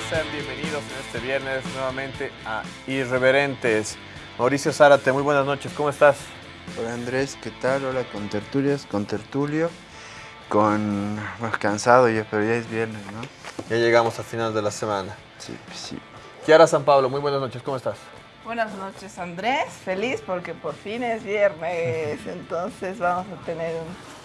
sean bienvenidos en este viernes nuevamente a Irreverentes. Mauricio Zárate, muy buenas noches, ¿cómo estás? Hola Andrés, ¿qué tal? Hola con tertulias, con tertulio, con... más cansado ya, pero ya es viernes, ¿no? Ya llegamos al final de la semana. Sí, sí. Kiara San Pablo, muy buenas noches, ¿cómo estás? Buenas noches Andrés, feliz porque por fin es viernes, entonces vamos a tener un,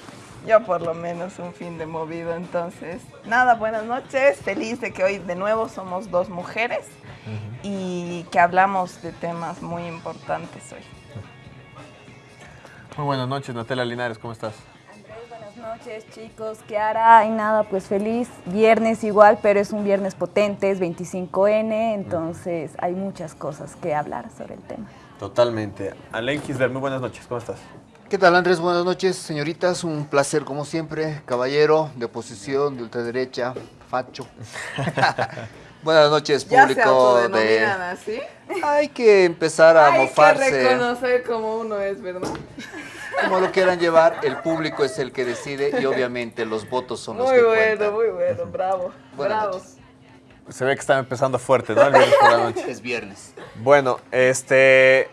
yo por lo menos un fin de movido, entonces nada, buenas noches, feliz de que hoy de nuevo somos dos mujeres y que hablamos de temas muy importantes hoy. Muy buenas noches, Natalia Linares, ¿cómo estás? Andrés, buenas noches chicos, Kiara, y nada, pues feliz, viernes igual, pero es un viernes potente, es 25N, entonces hay muchas cosas que hablar sobre el tema. Totalmente. Alain Kisler, muy buenas noches, ¿cómo estás? ¿Qué tal Andrés? Buenas noches, señoritas. Un placer como siempre. Caballero de oposición, de ultraderecha, facho. Buenas noches, ¿Ya se público autodenominan de... así? Hay que empezar a Hay que mofarse. reconocer cómo uno es, ¿verdad? Como lo quieran llevar, el público es el que decide y obviamente los votos son los Muy que bueno, cuentan. muy bueno, bravo, Buenas bravo. noches. Se ve que están empezando fuerte, ¿no? El viernes por la noche. Es viernes. Bueno, este,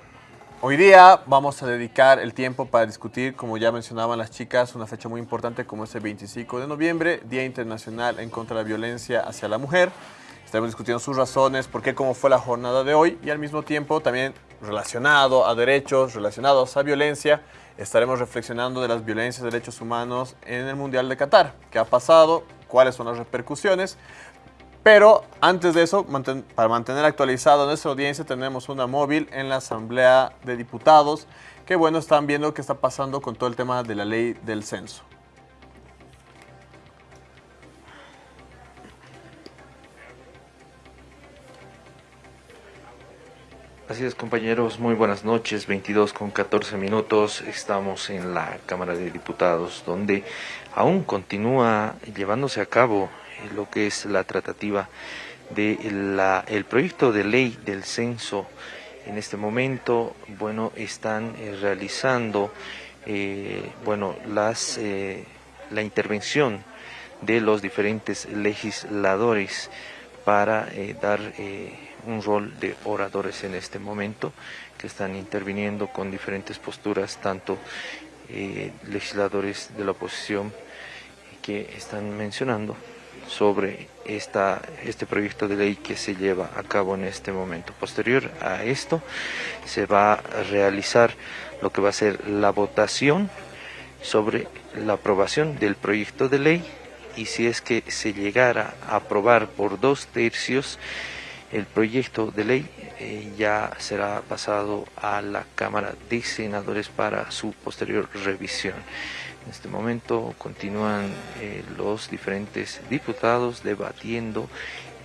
hoy día vamos a dedicar el tiempo para discutir, como ya mencionaban las chicas, una fecha muy importante como es el 25 de noviembre, Día Internacional en contra de la violencia hacia la mujer. Estaremos discutiendo sus razones, por qué, cómo fue la jornada de hoy y al mismo tiempo también relacionado a derechos, relacionados a violencia, estaremos reflexionando de las violencias de derechos humanos en el Mundial de Qatar. ¿Qué ha pasado? ¿Cuáles son las repercusiones? Pero antes de eso, para mantener actualizado nuestra audiencia, tenemos una móvil en la Asamblea de Diputados que, bueno, están viendo qué está pasando con todo el tema de la ley del censo. Así es, compañeros, muy buenas noches. 22 con 14 minutos. Estamos en la Cámara de Diputados, donde aún continúa llevándose a cabo lo que es la tratativa de la, el proyecto de ley del censo. En este momento, bueno, están eh, realizando, eh, bueno, las, eh, la intervención de los diferentes legisladores para dar un rol de oradores en este momento, que están interviniendo con diferentes posturas, tanto legisladores de la oposición que están mencionando sobre esta, este proyecto de ley que se lleva a cabo en este momento. Posterior a esto, se va a realizar lo que va a ser la votación sobre la aprobación del proyecto de ley y si es que se llegara a aprobar por dos tercios el proyecto de ley eh, ya será pasado a la Cámara de Senadores para su posterior revisión. En este momento continúan eh, los diferentes diputados debatiendo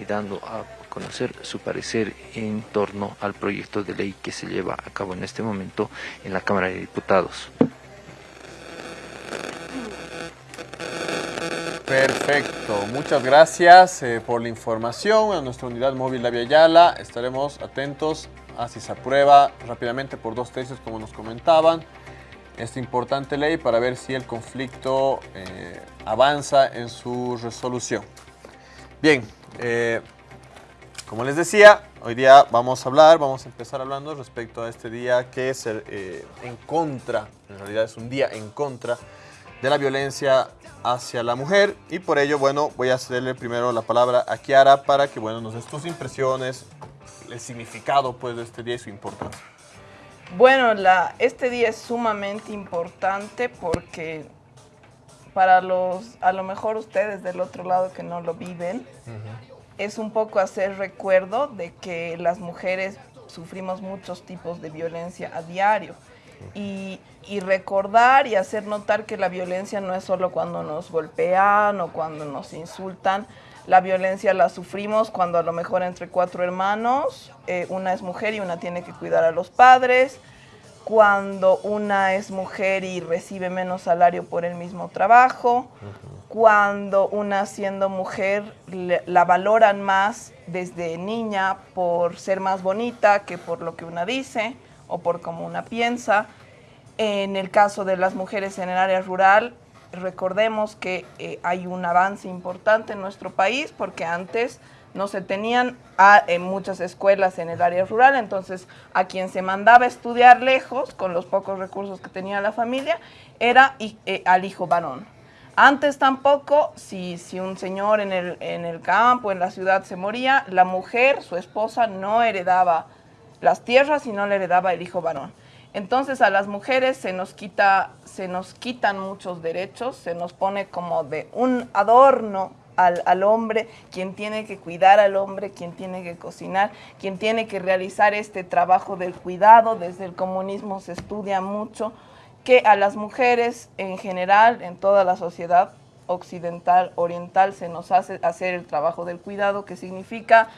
y dando a conocer su parecer en torno al proyecto de ley que se lleva a cabo en este momento en la Cámara de Diputados. Perfecto, muchas gracias eh, por la información a nuestra unidad móvil La Yala. Estaremos atentos a si se aprueba rápidamente por dos tercios, como nos comentaban, esta importante ley para ver si el conflicto eh, avanza en su resolución. Bien, eh, como les decía, hoy día vamos a hablar, vamos a empezar hablando respecto a este día que es eh, en contra, en realidad es un día en contra de la violencia hacia la mujer y por ello, bueno, voy a cederle primero la palabra a Kiara para que, bueno, nos des tus impresiones, el significado, pues, de este día y su importancia. Bueno, la, este día es sumamente importante porque para los, a lo mejor ustedes del otro lado que no lo viven, es un poco hacer recuerdo de que las mujeres sufrimos muchos tipos de violencia a diario. Y, y recordar y hacer notar que la violencia no es solo cuando nos golpean o cuando nos insultan, la violencia la sufrimos cuando a lo mejor entre cuatro hermanos, eh, una es mujer y una tiene que cuidar a los padres, cuando una es mujer y recibe menos salario por el mismo trabajo, cuando una siendo mujer le- la valoran más desde niña por ser más bonita que por lo que una dice o por cómo una piensa. En el caso de las mujeres en el área rural, recordemos que eh, hay un avance importante en nuestro país porque antes no se tenían a, en muchas escuelas en el área rural, entonces a quien se mandaba estudiar lejos, con los pocos recursos que tenía la familia, era eh, al hijo varón. Antes tampoco, si, si un señor en el, en el campo, en la ciudad se moría, la mujer, su esposa, no heredaba las tierras y no le heredaba el hijo varón. Entonces a las mujeres se nos, quita, se nos quitan muchos derechos, se nos pone como de un adorno al, hombre, quien tiene que cuidar al hombre, quien tiene que cocinar, quien tiene que realizar este trabajo del cuidado. Desde el comunismo se estudia mucho que a las mujeres en general, en toda la sociedad occidental, oriental, se nos hace hacer el trabajo del cuidado, que significa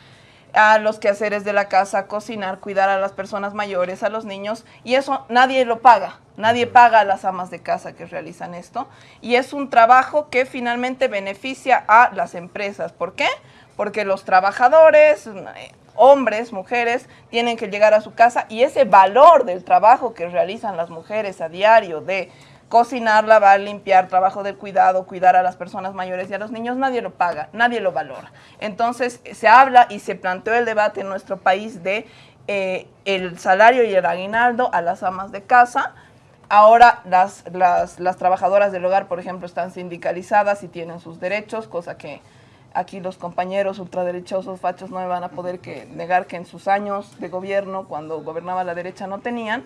a los quehaceres de la casa, cocinar, cuidar a las personas mayores, a los niños, y eso nadie lo paga, nadie paga a las amas de casa que realizan esto, y es un trabajo que finalmente beneficia a las empresas. ¿Por qué? Porque los trabajadores, hombres, mujeres, tienen que llegar a su casa y ese valor del trabajo que realizan las mujeres a diario de cocinar, lavar, limpiar, trabajo del cuidado, cuidar a las personas mayores y a los niños, nadie lo paga, nadie lo valora. Entonces se habla y se planteó el debate en nuestro país de eh, el salario y el aguinaldo a las amas de casa. Ahora las, las, las trabajadoras del hogar, por ejemplo, están sindicalizadas y tienen sus derechos, cosa que aquí los compañeros ultraderechosos, fachos, no me van a poder que negar que en sus años de gobierno, cuando gobernaba la derecha, no tenían,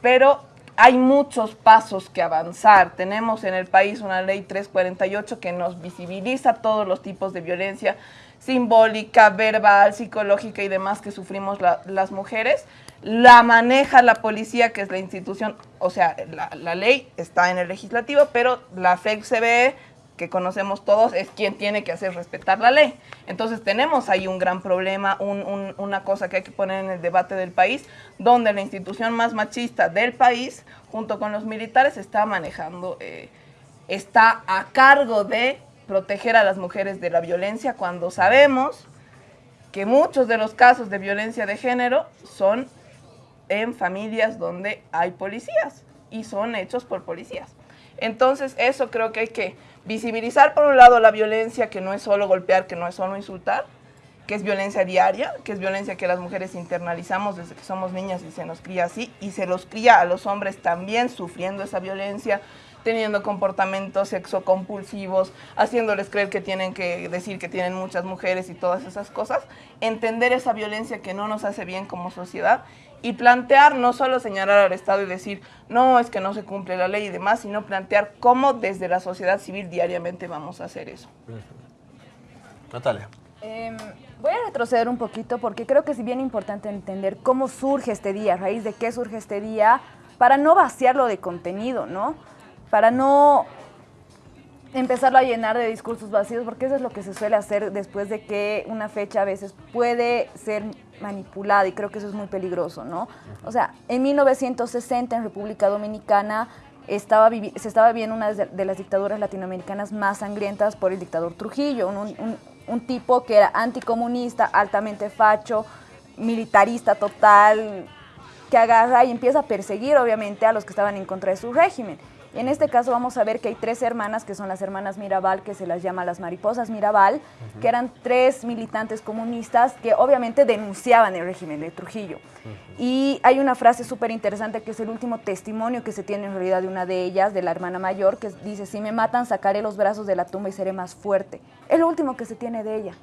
pero hay muchos pasos que avanzar. Tenemos en el país una ley 348 que nos visibiliza todos los tipos de violencia simbólica, verbal, psicológica y demás que sufrimos las mujeres. La maneja la policía, que es la institución, o sea, la, ley está en el legislativo, pero la FEC-CBE que conocemos todos es quien tiene que hacer respetar la ley. Entonces tenemos ahí un gran problema, una cosa que hay que poner en el debate del país, donde la institución más machista del país, junto con los militares, está manejando, eh, está a cargo de proteger a las mujeres de la violencia cuando sabemos que muchos de los casos de violencia de género son en familias donde hay policías y son hechos por policías. Entonces eso creo que hay que visibilizar por un lado la violencia que no es solo golpear, que no es solo insultar, que es violencia diaria, que es violencia que las mujeres internalizamos desde que somos niñas y se nos cría así, y se los cría a los hombres también sufriendo esa violencia, teniendo comportamientos sexocompulsivos, haciéndoles creer que tienen que decir que tienen muchas mujeres y todas esas cosas, entender esa violencia que no nos hace bien como sociedad y plantear, no solo señalar al Estado y decir, no, es que no se cumple la ley y demás, sino plantear cómo desde la sociedad civil diariamente vamos a hacer eso. Natalia. Em, voy a retroceder un poquito porque creo que es bien importante entender cómo surge este día, a raíz de qué surge este día, para no vaciarlo de contenido, ¿no? Para no empezarlo a llenar de discursos vacíos, porque eso es lo que se suele hacer después de que una fecha a veces puede ser manipulada y creo que eso es muy peligroso, ¿no? O sea, en 1960 en República Dominicana estaba se estaba viviendo una de las dictaduras latinoamericanas más sangrientas por el dictador Trujillo, un, un tipo que era anticomunista, altamente facho, militarista total, que agarra y empieza a perseguir obviamente a los que estaban en contra de su régimen. En este caso vamos a ver que hay tres hermanas, que son las hermanas Mirabal, que se las llama las mariposas Mirabal, que eran tres militantes comunistas que obviamente denunciaban el régimen de Trujillo. Y hay una frase súper interesante que es el último testimonio que se tiene en realidad de una de ellas, de la hermana mayor, que dice, si me matan sacaré los brazos de la tumba y seré más fuerte. Es lo último que se tiene de ella.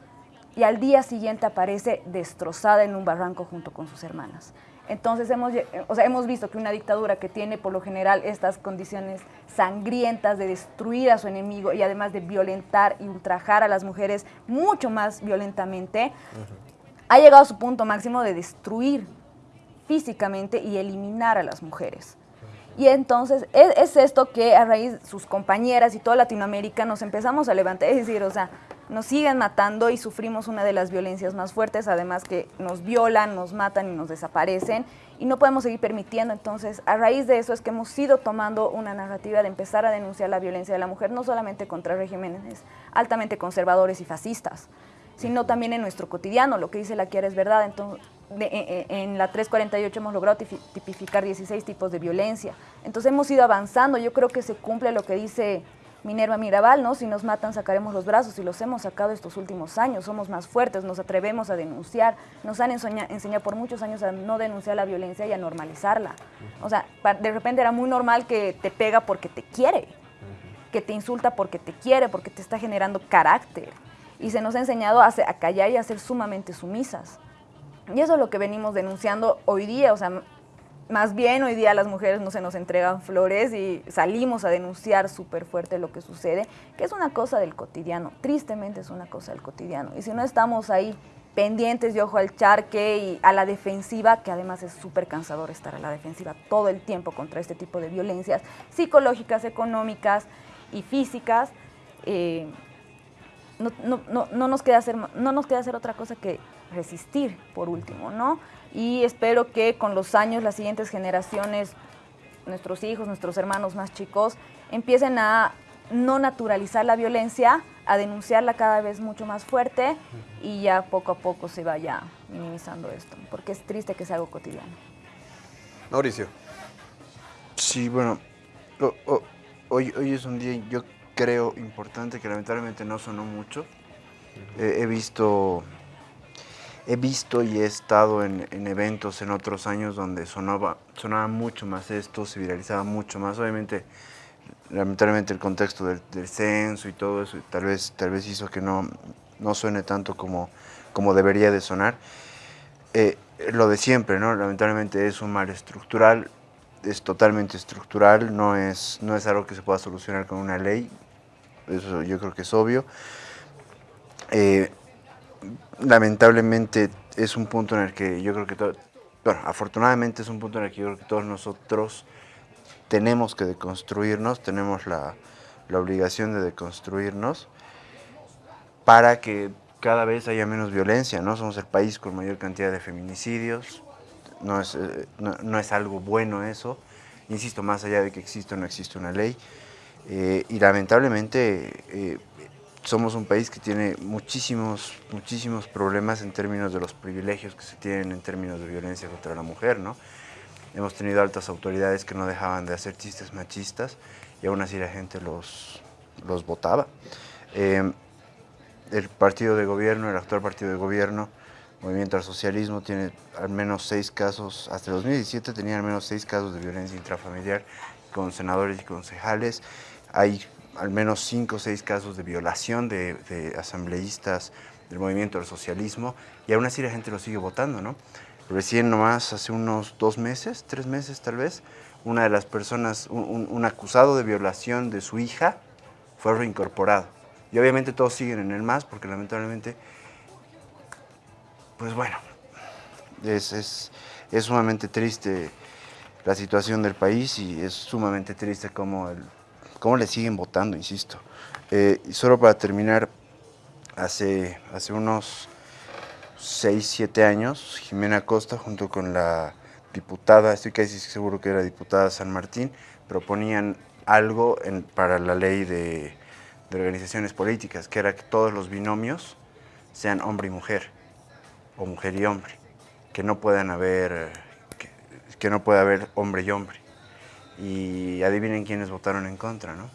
Y al día siguiente aparece destrozada en un barranco junto con sus hermanas. Entonces hemos, o sea, hemos visto que una dictadura que tiene por lo general estas condiciones sangrientas de destruir a su enemigo y además de violentar y ultrajar a las mujeres mucho más violentamente, ha llegado a su punto máximo de destruir físicamente y eliminar a las mujeres. Y entonces es, es, esto que a raíz sus compañeras y toda Latinoamérica nos empezamos a levantar, es decir, o sea, nos siguen matando y sufrimos una de las violencias más fuertes, además que nos violan, nos matan y nos desaparecen y no podemos seguir permitiendo. Entonces, a raíz de eso es que hemos ido tomando una narrativa de empezar a denunciar la violencia de la mujer, no solamente contra regímenes altamente conservadores y fascistas, sino también en nuestro cotidiano. Lo que dice la Kiara es verdad. Entonces, e, e, en la 348 hemos logrado tipificar 16 tipos de violencia. Entonces hemos ido avanzando. Yo creo que se cumple lo que dice Minerva Mirabal, ¿no? Si nos matan sacaremos los brazos y los hemos sacado estos últimos años, somos más fuertes, nos atrevemos a denunciar, nos han enseñado por muchos años a no denunciar la violencia y a normalizarla. O sea, de repente era muy normal que te pega porque te quiere, que te insulta porque te quiere, porque te está generando carácter. Y se nos ha enseñado a, a callar y a ser sumamente sumisas. Y eso es lo que venimos denunciando hoy día, o sea, más bien hoy día las mujeres no se nos entregan flores y salimos a denunciar súper fuerte lo que sucede, que es una cosa del cotidiano, tristemente es una cosa del cotidiano. Y si no estamos ahí pendientes de ojo al charque y a la defensiva, que además es súper cansador estar a la defensiva todo el tiempo contra este tipo de violencias psicológicas, económicas y físicas, eh, no, nos queda hacer, no nos queda hacer otra cosa que resistir, por último, ¿no? Y espero que con los años las siguientes generaciones, nuestros hijos, nuestros hermanos más chicos, empiecen a no naturalizar la violencia, a denunciarla cada vez mucho más fuerte y ya poco a poco se vaya minimizando esto, porque es triste que sea algo cotidiano. Mauricio. Sí, bueno, hoy, hoy es un día, yo creo, importante que lamentablemente no sonó mucho. he visto he visto y he estado en, eventos en otros años donde sonaba, sonaba mucho más esto, se viralizaba mucho más. Obviamente, lamentablemente el contexto del, censo y todo eso tal vez, tal vez hizo que no, no suene tanto como, como debería de sonar. Eh, lo de siempre, ¿no? Lamentablemente es un mal estructural, es totalmente estructural, no es, no es algo que se pueda solucionar con una ley, eso yo creo que es obvio. Eh, lamentablemente es un punto en el que yo creo que, todo, bueno, afortunadamente es un punto en el que yo creo que todos nosotros tenemos que deconstruirnos, tenemos la, obligación de deconstruirnos para que cada vez haya menos violencia, ¿no? Somos el país con mayor cantidad de feminicidios, no es, eh, no, es algo bueno eso, insisto, más allá de que existe o no existe una ley, eh, y lamentablemente eh, somos un país que tiene muchísimos, muchísimos problemas en términos de los privilegios que se tienen en términos de violencia contra la mujer, ¿no? Hemos tenido altas autoridades que no dejaban de hacer chistes machistas y aún así la gente los, los votaba. Eh, el partido de gobierno, el actual partido de gobierno, Movimiento al Socialismo, tiene al menos seis casos, hasta el 2017 tenía al menos seis casos de violencia intrafamiliar con senadores y concejales. Hay al menos cinco o seis casos de violación de, asambleístas del movimiento del socialismo y aún así la gente lo sigue votando, ¿no? Recién nomás, hace unos dos meses, tres meses tal vez, una de las personas, un, acusado de violación de su hija fue reincorporado. Y obviamente todos siguen en el MAS porque lamentablemente, pues bueno, es, es, es sumamente triste la situación del país y es sumamente triste como el cómo le siguen votando, insisto. Eh, y solo para terminar, hace, hace unos 6, 7 años, Jimena Costa, junto con la diputada, estoy casi seguro que era diputada San Martín, proponían algo para la ley de, organizaciones políticas, que era que todos los binomios sean hombre y mujer, o mujer y hombre, que no puedan haber, que no pueda haber hombre y hombre y adivinen quiénes votaron en contra, ¿no?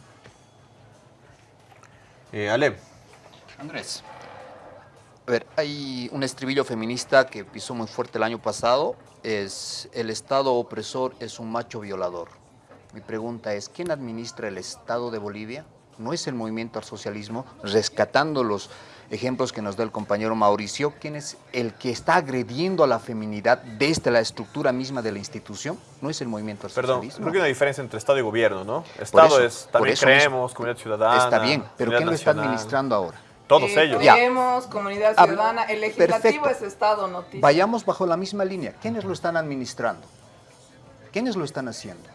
Eh, Ale. Andrés. A ver, hay un estribillo feminista que pisó muy fuerte el año pasado, es el Estado opresor es un macho violador. Mi pregunta es, ¿quién administra el Estado de Bolivia? ¿No es el movimiento al socialismo rescatando los ejemplos que nos da el compañero Mauricio, ¿quién es el que está agrediendo a la feminidad desde la estructura misma de la institución? No es el movimiento al Perdón, creo que hay una diferencia entre Estado y gobierno, ¿no? Estado es, también creemos, comunidad ciudadana. Está bien, pero ¿quién lo está administrando ahora? Todos eh, ellos. Creemos, comunidad ciudadana, el legislativo es Estado, noticia. Vayamos bajo la misma línea. ¿Quiénes lo están administrando? ¿Quiénes lo están haciendo?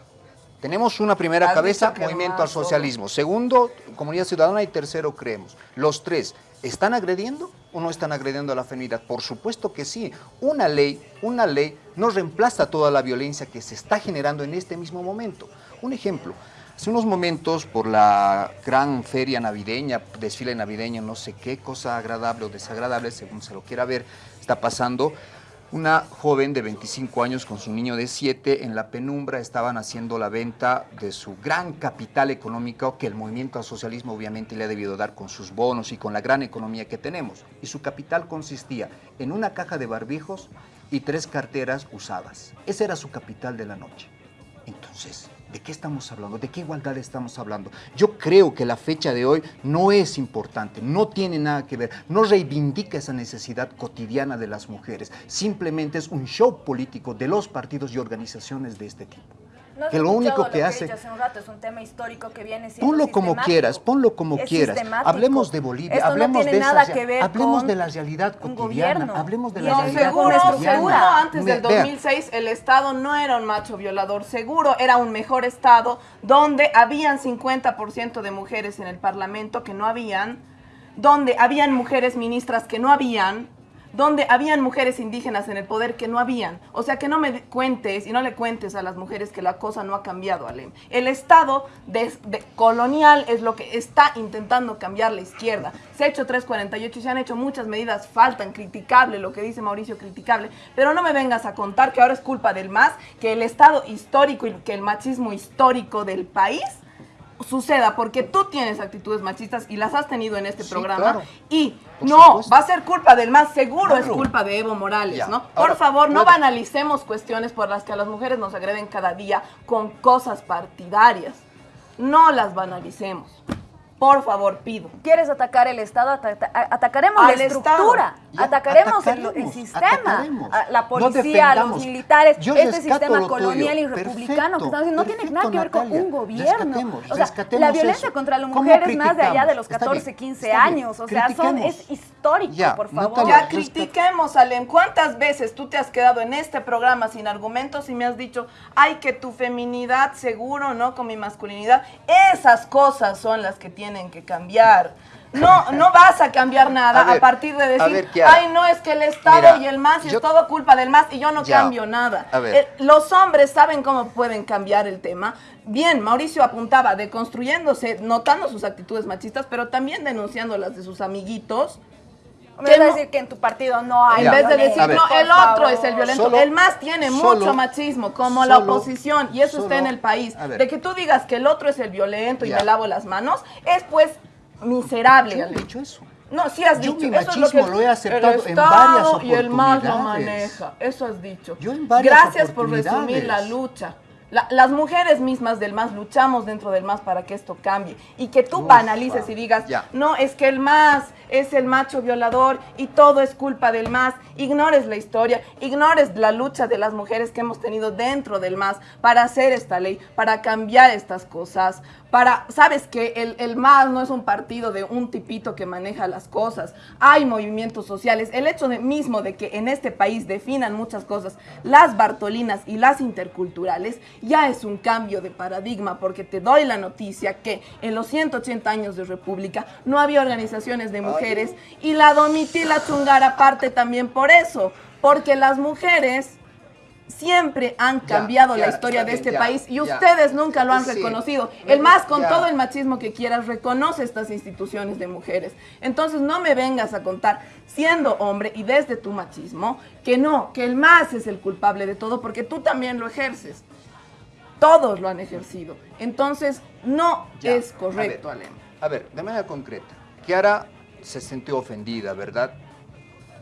Tenemos una primera cabeza, movimiento al socialismo. Segundo, comunidad ciudadana y tercero, creemos. Los tres, ¿están agrediendo o no están agrediendo a la feminidad? Por supuesto que sí. Una ley, una ley no reemplaza toda la violencia que se está generando en este mismo momento. Un ejemplo, hace unos momentos por la gran feria navideña, desfile navideño, no sé qué cosa agradable o desagradable, según se lo quiera ver, está pasando, Una joven de 25 años con su niño de 7 en la penumbra estaban haciendo la venta de su gran capital económico que el movimiento al socialismo obviamente le ha debido dar con sus bonos y con la gran economía que tenemos. Y su capital consistía en una caja de barbijos y tres carteras usadas. Ese era su capital de la noche. Entonces, ¿de qué estamos hablando? ¿De qué igualdad estamos hablando? Yo creo que la fecha de hoy no es importante, no tiene nada que ver, no reivindica esa necesidad cotidiana de las mujeres, simplemente es un show político de los partidos y organizaciones de este tipo. No que lo único que hace... dicho hace un rato, es un tema histórico que viene siendo Ponlo como quieras, ponlo como Es quieras. sistemático. Hablemos de Bolivia, Esto no hablemos tiene de esa nada rea- que ver hablemos con de la realidad cotidiana, gobierno. hablemos de la No, No, realidad seguro, cotidiana. seguro antes Me- del vea, 2006 el Estado no era un macho violador, seguro era un mejor Estado donde habían 50% de mujeres en el Parlamento que no habían, donde habían mujeres ministras que no habían, donde habían mujeres indígenas en el poder que no habían. O sea, que no me cuentes y no le cuentes a las mujeres que la cosa no ha cambiado, Alem. El Estado de- colonial es lo que está intentando cambiar la izquierda. Se ha hecho 348 y se han hecho muchas medidas, faltan, criticable, lo que dice Mauricio, criticable. Pero no me vengas a contar que ahora es culpa del MAS, que el Estado histórico y que el machismo histórico del país suceda porque tú tienes actitudes machistas y las has tenido en este Sí, programa claro. y Por no supuesto. va a ser culpa del más seguro es Claro. culpa de Evo Morales Ya. no por Ahora, favor no banalicemos cuestiones por las que a las mujeres nos agreden cada día con cosas partidarias no las banalicemos por favor pido ¿Quieres atacar el Estado? Ata- atacaremos Al la estructura, Ya, atacaremos el, sistema, atacaremos. a la No policía, los militares, Yo este sistema lo tuyo. colonial y republicano que Perfecto, estamos haciendo no tiene nada que ver con un gobierno. Rescatemos, o sea, rescatemos la violencia eso. contra la ¿Cómo mujer es más de allá de los criticamos? Está 14, bien, 15 está bien. años. O sea, son, es histórico, Ya, por favor. Natalia, Ya critiquemos, Alem. ¿Cuántas veces tú te has quedado en este programa sin argumentos y me has dicho, ay, que tu feminidad seguro, ¿no? Con mi masculinidad. Esas cosas son las que tienen que cambiar. No, no vas a cambiar nada A ver, a, partir de decir, ver, ay, no, es que el Estado Mira, y el MAS y yo- es todo culpa del MAS y yo no Ya, cambio nada. a ver. Eh, los hombres saben cómo pueden cambiar el tema. Bien, Mauricio apuntaba deconstruyéndose, notando sus actitudes machistas, pero también denunciando las de sus amiguitos. Me vas a decir que en tu partido no hay en vez de decir, no, el otro favor. es el violento. Solo- el más tiene solo- mucho machismo, como la oposición, y eso está en el país. De que tú digas que el otro es el violento y Ya. me lavo las manos, es pues miserable. Yo he dicho eso. No, sí has Yo dicho. mi eso es lo que lo he aceptado en varias y el MAS lo oportunidades. maneja. Eso has dicho. Yo en varias Gracias por resumir la oportunidades. lucha. La- las mujeres mismas del MAS luchamos dentro del MAS para que esto cambie. Y que tú Ufa. banalices y digas, Ya. no, es que el MAS es el macho violador y todo es culpa del MAS. Ignores la historia, ignores la lucha de las mujeres que hemos tenido dentro del MAS para hacer esta ley, para cambiar estas cosas, para, sabes que el, el MAS no es un partido de un tipito que maneja las cosas. Hay movimientos sociales. El hecho de, mismo de que en este país definan muchas cosas, las Bartolinas y las interculturales, ya es un cambio de paradigma, porque te doy la noticia que en los 180 años de República no había organizaciones de mujeres y la Domitila Chungara parte también por eso, porque las mujeres siempre han cambiado ya, la historia de este ya, país y ustedes nunca lo han reconocido. El más con todo el machismo que quieras reconoce estas instituciones de mujeres. Entonces no me vengas a contar, siendo hombre y desde tu machismo, que no, que el más es el culpable de todo porque tú también lo ejerces. Todos lo han ejercido. Entonces no Ya, es correcto, a ver, Alem. A ver, de manera concreta. Kiara se sintió ofendida, ¿verdad?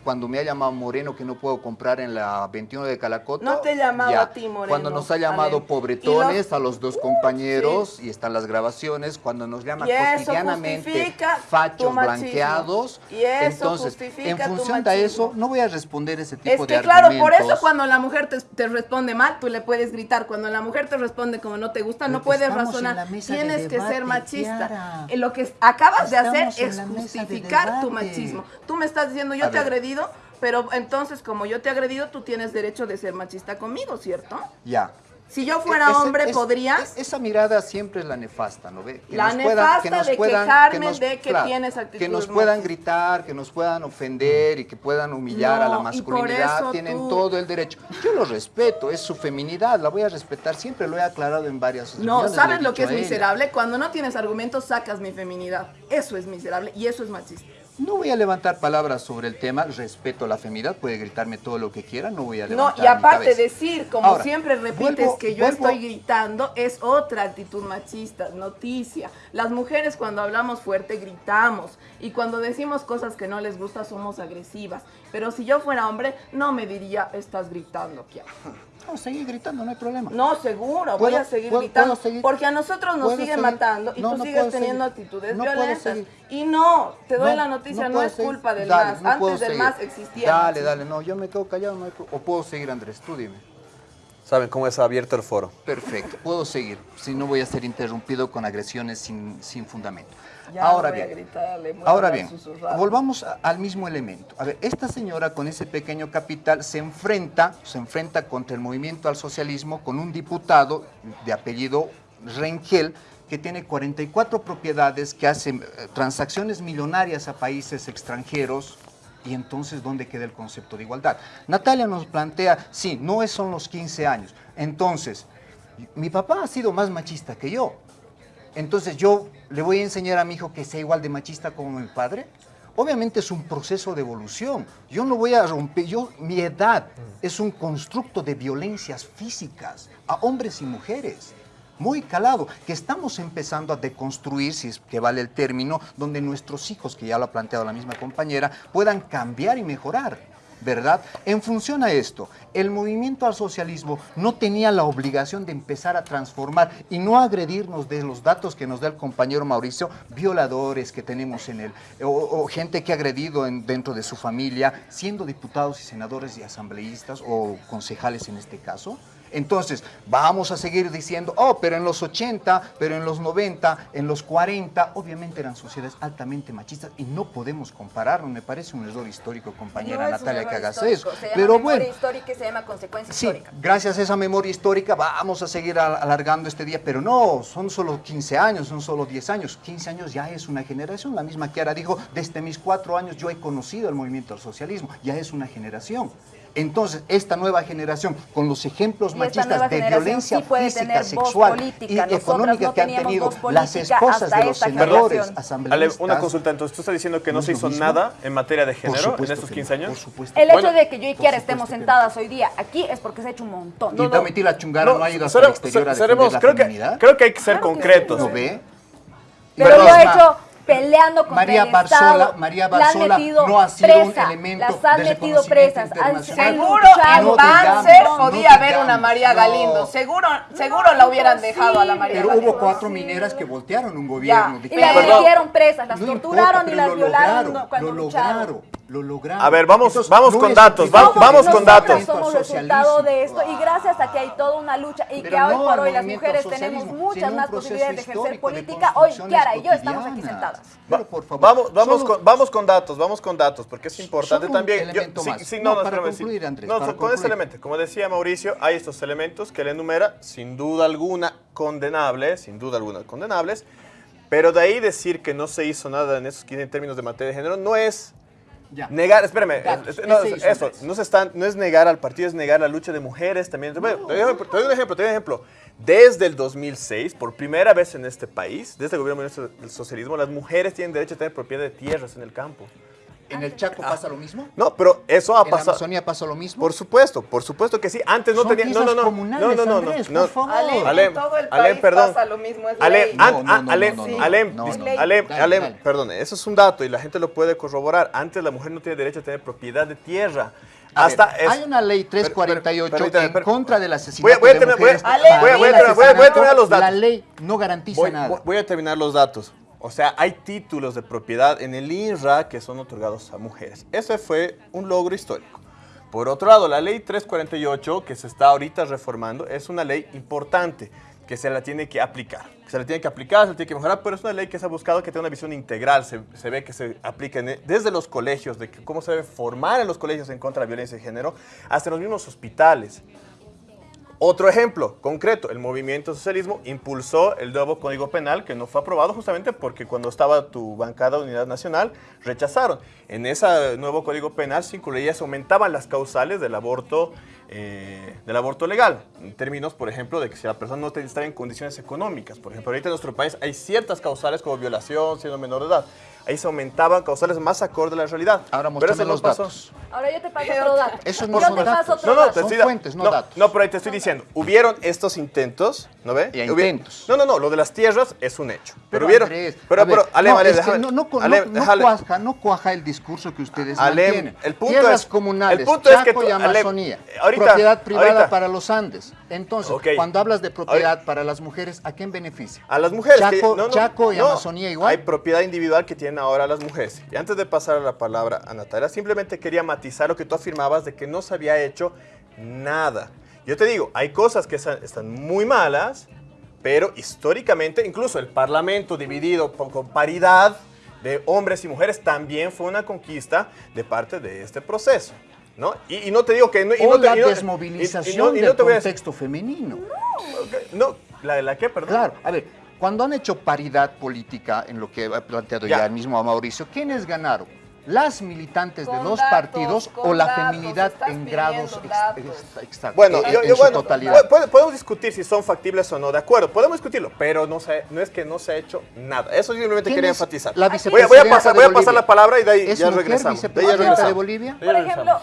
Cuando me ha llamado Moreno que no puedo comprar en la 21 de Calacoto. No te he llamado ya. a ti, Moreno, Cuando nos ha llamado Ale. pobretones los- a los dos compañeros, y están las grabaciones, cuando nos llama cotidianamente fachos blanqueados. Y eso Entonces, en función de eso, no voy a responder ese tipo Es de que claro, por eso argumentos. cuando la mujer te, te responde mal, tú le puedes gritar. Cuando la mujer te responde como no te gusta, no Pero puedes estamos en la razonar. mesa de Tienes que debate, ser machista. Kiara. Eh, Lo que acabas de hacer Estamos es mesa de justificar tu machismo. Tú me estás diciendo, yo A te ver. Agredido, pero entonces como yo te he agredido, tú tienes derecho de ser machista conmigo, ¿cierto? Ya. Si yo fuera Ese- hombre, es- ¿podrías? es- esa mirada siempre es la nefasta, ¿no ve? La nefasta de quejarme de que tienes Que actitudes nos puedan gritar, que nos puedan ofender y que puedan humillar a la masculinidad, tienen tú- todo el derecho. Yo lo respeto, es su feminidad, la voy a respetar, siempre lo he aclarado en varias No, ¿sabes lo que es miserable? Cuando no tienes argumentos, sacas mi feminidad. Eso es miserable y eso es machista. No voy a levantar palabras sobre el tema, respeto la femidad, puede gritarme todo lo que quiera, no voy a No, levantar y aparte decir, como Ahora, siempre repites, vuelvo- que yo vuelvo- estoy gritando, es otra actitud machista, noticia. Las mujeres cuando hablamos fuerte gritamos y cuando decimos cosas que no les gusta somos agresivas. Pero si yo fuera hombre, no me diría, estás gritando, ¿qué? No, seguir gritando, no hay problema. No, seguro, voy ¿Puedo- a seguir puedo- gritando. puedo seguir? Porque a nosotros nos ¿Puedo siguen seguir? matando y No, tú no sigues teniendo seguir. actitudes violentas. Y no, te doy No, la noticia, no, es seguir. culpa del Dale, MAS. no puedo Antes del seguir. MAS existía. Dale, dale, no, yo me quedo callado, no hay o puedo seguir, Andrés, tú dime. Saben cómo es abierto el foro. Perfecto, puedo seguir, si no voy a ser interrumpido con agresiones sin, sin fundamento. Ya ahora bien, gritarle, ahora bien, volvamos a- al mismo elemento. A ver, esta señora con ese pequeño capital se enfrenta, se enfrenta contra el movimiento al socialismo con un diputado de apellido Rengel que tiene 44 propiedades, que hace eh, transacciones millonarias a países extranjeros, y entonces, ¿dónde queda el concepto de igualdad? Natalia nos plantea, sí, no son los 15 años. Entonces, mi papá ha sido más machista que yo. Entonces, ¿yo le voy a enseñar a mi hijo que sea igual de machista como mi padre? Obviamente es un proceso de evolución. Yo no voy a romper, yo, mi edad es un constructo de violencias físicas a hombres y mujeres muy calado, que estamos empezando a deconstruir, si es que vale el término, donde nuestros hijos, que ya lo ha planteado la misma compañera, puedan cambiar y mejorar. ¿Verdad? En función a esto, el movimiento al socialismo no tenía la obligación de empezar a transformar y no agredirnos de los datos que nos da el compañero Mauricio, violadores que tenemos en él, o, o gente que ha agredido en- dentro de su familia, siendo diputados y senadores y asambleístas o concejales en este caso. Entonces, vamos a seguir diciendo, oh, pero en los 80, pero en los 90, en los 40, obviamente eran sociedades altamente machistas y no podemos compararnos. Me parece un error histórico, compañera No Natalia, que hagas eso. Se llama Pero memoria bueno, histórica y se llama consecuencia Sí, histórica. gracias a esa memoria histórica vamos a seguir al- alargando este día, pero no, son solo 15 años, son solo 10 años. 15 años ya es una generación. La misma Kiara dijo, desde mis cuatro años yo he conocido el movimiento del socialismo, ya es una generación. Entonces, esta nueva generación, con los ejemplos machistas de violencia sí puede física, sexual política. y Nosotras económica no que han teníamos tenido las esposas de los senadores. Ale, asambleístas. una consulta, entonces tú estás diciendo que no, ¿No se hizo mismo? nada en materia de género en estos que 15 no, años. Por supuesto. El Bueno, hecho de que yo y Kiara estemos que no. sentadas hoy día aquí es porque se ha hecho un montón. y Domitila la chungara no, ha ido hasta el exterior a seremos- la creo, que, feminidad. creo que hay que ser concretos. ¿No ve? Pero lo ha hecho peleando contra María el Barzola- Estado. María La han Barzola no ha sido un presa, elemento Las han de metido presas. Han, han Seguro luchado. en No Banzer digamos, podía no haber una María no. Galindo. Seguro, seguro la hubieran dejado a la María Pero Galindo. hubo cuatro mineras que voltearon un gobierno. Ya. Y las metieron presas, las No torturaron importa, y las lo violaron lograron, cuando lo lucharon. lograron, lo lograron. A ver, vamos- Entonces, vamos no con datos, va- vamos con datos. somos resultado de esto y gracias a que hay toda una lucha y Pero que hoy no por hoy las mujeres tenemos muchas más posibilidades de ejercer histórico de política. Hoy Kiara y yo estamos aquí sentadas. Pero, por favor, Vamos, vamos, solo- con, vamos con datos, vamos con datos, porque es importante también. Yo- sí, sí, No, no, para concluir, Andrés, No, para con ese elemento, como decía Mauricio, hay estos elementos que él enumera, sin duda alguna condenables, sin duda alguna condenables, pero de ahí decir que no se hizo nada en esos 15 términos de materia de género no es Ya. Negar, espérame, es- no, ¿Qué se hizo, eso, no, se no es negar al partido, es negar la lucha de mujeres también. Doy te doy un ejemplo, te doy un ejemplo, te doy un ejemplo. Desde el 2006, por primera vez en este país, desde el gobierno del socialismo, las mujeres tienen derecho a tener propiedad de tierras en el campo. ¿En el Chaco pasa lo mismo? No, pero eso ha ¿En la pasado. Amazonía pasa lo mismo? Por supuesto, por supuesto que sí. Antes no Son tenía. No, no, no. comunales, No, no, no. Andrés, no, por favor. Ale, Alem, en todo el Alem, país perdón. pasa lo mismo, es Alem, No, no, no, Alem, no, no, Alem, no, no. Alem, Dale, Alem, dale. perdón, eso es un dato y la gente lo puede corroborar. Antes la mujer no tiene derecho a tener propiedad de tierra. A Hasta ver, es- hay una ley Per- per- 348 permítame, en contra del asesinato voy a de terminar- mujeres. voy a- voy a- voy terminar- voy a- voy a asesinato, terminar los La datos. ley no garantiza Voy, nada. voy- voy a terminar los datos. O sea, hay títulos de propiedad en el INRA que son otorgados a mujeres. Ese fue un logro histórico. Por otro lado, la ley 348, que se está ahorita reformando, es una ley importante que se la tiene que aplicar. Se la tiene que aplicar, se la tiene que mejorar, pero es una ley que se ha buscado que tenga una visión integral. Se, ve que se aplica en- desde los colegios, de que cómo se debe formar en los colegios en contra de la violencia de género, hasta los mismos hospitales. Otro ejemplo concreto, el movimiento socialismo impulsó el nuevo Código Penal que no fue aprobado justamente porque cuando estaba tu bancada Unidad Nacional rechazaron. En ese nuevo Código Penal se incluía, se aumentaban las causales del aborto, eh, del aborto legal, en términos, por ejemplo, de que si la persona no está en condiciones económicas. Por ejemplo, ahorita en nuestro país hay ciertas causales como violación, siendo menor de edad. Ahí se aumentaban causales más acorde a la realidad. Ahora Pero eso no los pasó. datos. Ahora yo te paso otro dato. Esos no yo son te datos. paso otro No, no, dato. Son fuentes, no no, datos. No, pero ahí te estoy diciendo, hubieron estos intentos, ¿no ve? Hubi- intentos. No, no, no, lo de las tierras es un hecho. Pero, Pero, hubieron... Andrés, pero, ver, pero, Alem, no, déjame- no, Alem, no- cuaja, no cuaja el discurso que ustedes Alem, mantienen. el punto Tierras es- comunales, el punto es que Chaco tú- y Alem, Amazonía, ahorita- propiedad privada ahorita. para los Andes. Entonces, cuando hablas de propiedad para las mujeres, ¿a quién beneficia? A las mujeres. Chaco- Chaco y Amazonía igual. Hay propiedad individual que tienen ahora las mujeres. Y antes de pasar la palabra a Natalia, simplemente quería matizar lo que tú afirmabas de que no se había hecho nada. Yo te digo, hay cosas que están muy malas, pero históricamente, incluso el Parlamento dividido con paridad de hombres y mujeres también fue una conquista de parte de este proceso. ¿no? Y, y no te digo que... No, y o no te- la y no- desmovilización no- y no del a contexto femenino. No, ¿la de la qué, perdón? Claro, a ver, cuando han hecho paridad política en lo que ha planteado ya, Ya. el mismo Mauricio, ¿quiénes ganaron? ¿Las militantes de datos, partidos o la datos, feminidad en grados exactos, Bueno, en- yo, en yo- su bueno, totalidad? podemos discutir si son factibles o no, de acuerdo, podemos discutirlo, pero no, se, no es que no se ha hecho nada. Eso simplemente ¿Quién quería es enfatizar. la voy, a, voy a pasar, de voy a pasar Bolivia? la palabra y de ahí ¿Es ya mujer regresamos. De ahí ya vicepresidenta de regresamos. Bolivia? Por ejemplo,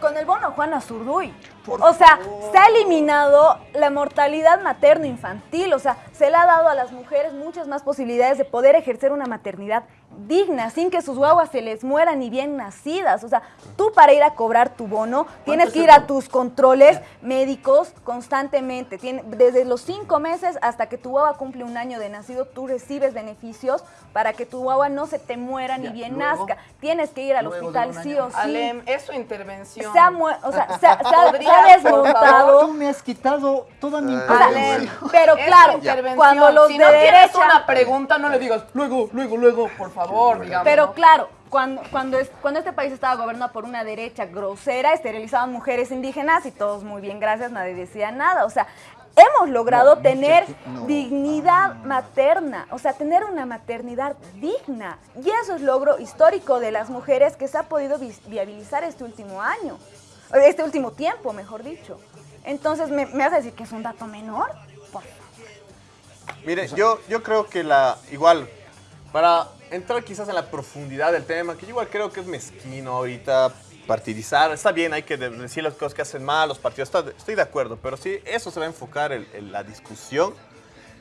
con el bono Juana Zurduy. O sea, se ha eliminado la mortalidad materno-infantil. O sea, se le ha dado a las mujeres muchas más posibilidades de poder ejercer una maternidad digna, sin que sus guaguas se les mueran ni bien nacidas. O sea, tú para ir a cobrar tu bono tienes que ir a tus controles médicos constantemente. Tiene- desde los cinco meses hasta que tu guagua cumple un año de nacido, tú recibes beneficios para que tu guagua no se te muera ni bien luego- nazca. Tienes que ir al hospital sí o sí Alem, es su intervención. se ha, o sea, se ha- se desmontado. Tú me has quitado toda mi O sea, información. pero Es claro, intervención. cuando los si de no derecha, una pregunta, no le digas luego, luego, luego, por favor, digamos. pero ¿no? claro, cuando, cuando, es- cuando este país estaba gobernado por una derecha grosera, esterilizaban mujeres indígenas y todos muy bien, gracias, nadie decía nada. O sea, hemos logrado No, no tener no. dignidad materna, o sea, tener una maternidad digna. Y eso es logro histórico de las mujeres que se ha podido viabilizar este último año, este último tiempo, mejor dicho. Entonces, ¿me, me vas a decir que es un dato menor? Por Mire, yo, yo creo que la, igual, para entrar quizás en la profundidad del tema, que igual creo que es mezquino ahorita partidizar, está bien, hay que de- decir las cosas que hacen mal los partidos, estoy de acuerdo, pero sí, eso se va a enfocar en, la discusión,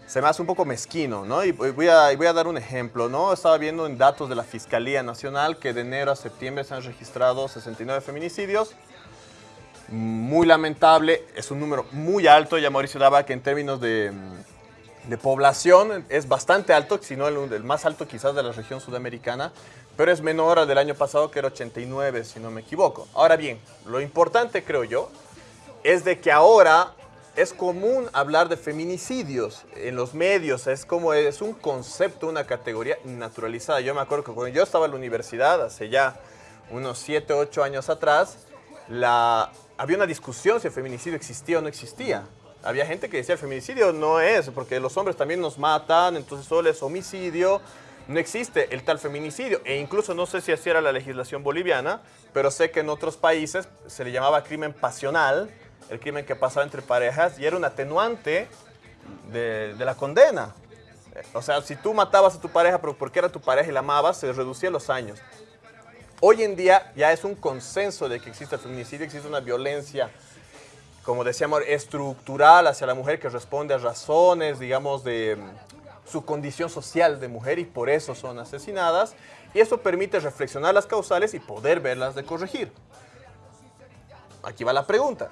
se me hace un poco mezquino, ¿no? Y voy a, voy a dar un ejemplo, ¿no? Estaba viendo en datos de la Fiscalía Nacional que de enero a septiembre se han registrado 69 feminicidios, muy lamentable, es un número muy alto, ya Mauricio daba que en términos de, mm, de población es bastante alto, si no el, el más alto quizás de la región sudamericana, pero es menor al del año pasado que era 89, si no me equivoco. Ahora bien, lo importante creo yo es de que ahora es común hablar de feminicidios en los medios, es como es un concepto, una categoría naturalizada. Yo me acuerdo que cuando yo estaba en la universidad, hace ya unos 7, 8 años atrás, la, había una discusión si el feminicidio existía o no existía. Había gente que decía el feminicidio no es, porque los hombres también nos matan, entonces solo es homicidio, no existe el tal feminicidio. E incluso no sé si así era la legislación boliviana, pero sé que en otros países se le llamaba crimen pasional, el crimen que pasaba entre parejas, y era un atenuante de, de la condena. Eh, O sea, si tú matabas a tu pareja pero porque era tu pareja y la amabas, se reducía los años. Hoy en día ya es un consenso de que existe el feminicidio, existe una violencia, como decíamos, estructural hacia la mujer que responde a razones, digamos, de mm, su condición social de mujer y por eso son asesinadas. Y eso permite reflexionar las causales y poder verlas de corregir. Aquí va la pregunta.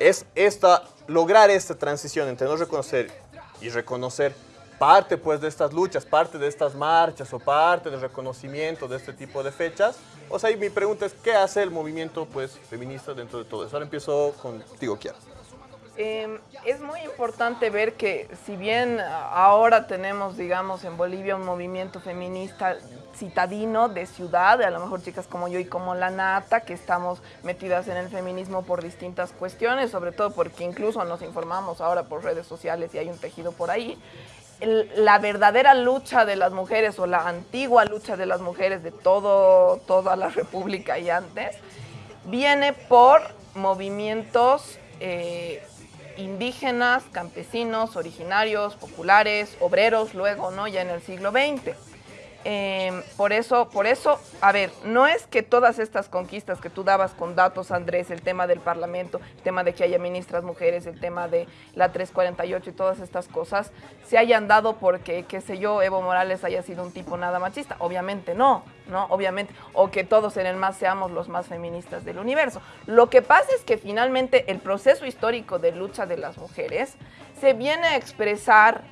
¿Es esta, lograr esta transición entre no reconocer y reconocer parte pues de estas luchas, parte de estas marchas o parte del reconocimiento de este tipo de fechas? O sea, y mi pregunta es, ¿qué hace el movimiento pues feminista dentro de todo eso? Ahora empiezo contigo, Kiara. Eh, es muy importante ver que si bien ahora tenemos, digamos, en Bolivia un movimiento feminista citadino de ciudad, a lo mejor chicas como yo y como la Nata, que estamos metidas en el feminismo por distintas cuestiones, sobre todo porque incluso nos informamos ahora por redes sociales y hay un tejido por ahí. La verdadera lucha de las mujeres o la antigua lucha de las mujeres de todo, toda la república y antes, viene por movimientos eh, indígenas, campesinos, originarios, populares, obreros, luego, ¿no? Ya en el siglo XX. Eh, por eso, por eso, a ver, no es que todas estas conquistas que tú dabas con datos, Andrés, el tema del Parlamento, el tema de que haya ministras mujeres, el tema de la 348 y todas estas cosas, se hayan dado porque, qué sé yo, Evo Morales haya sido un tipo nada machista. Obviamente no, ¿no? Obviamente. O que todos en el MAS seamos los más feministas del universo. Lo que pasa es que finalmente el proceso histórico de lucha de las mujeres se viene a expresar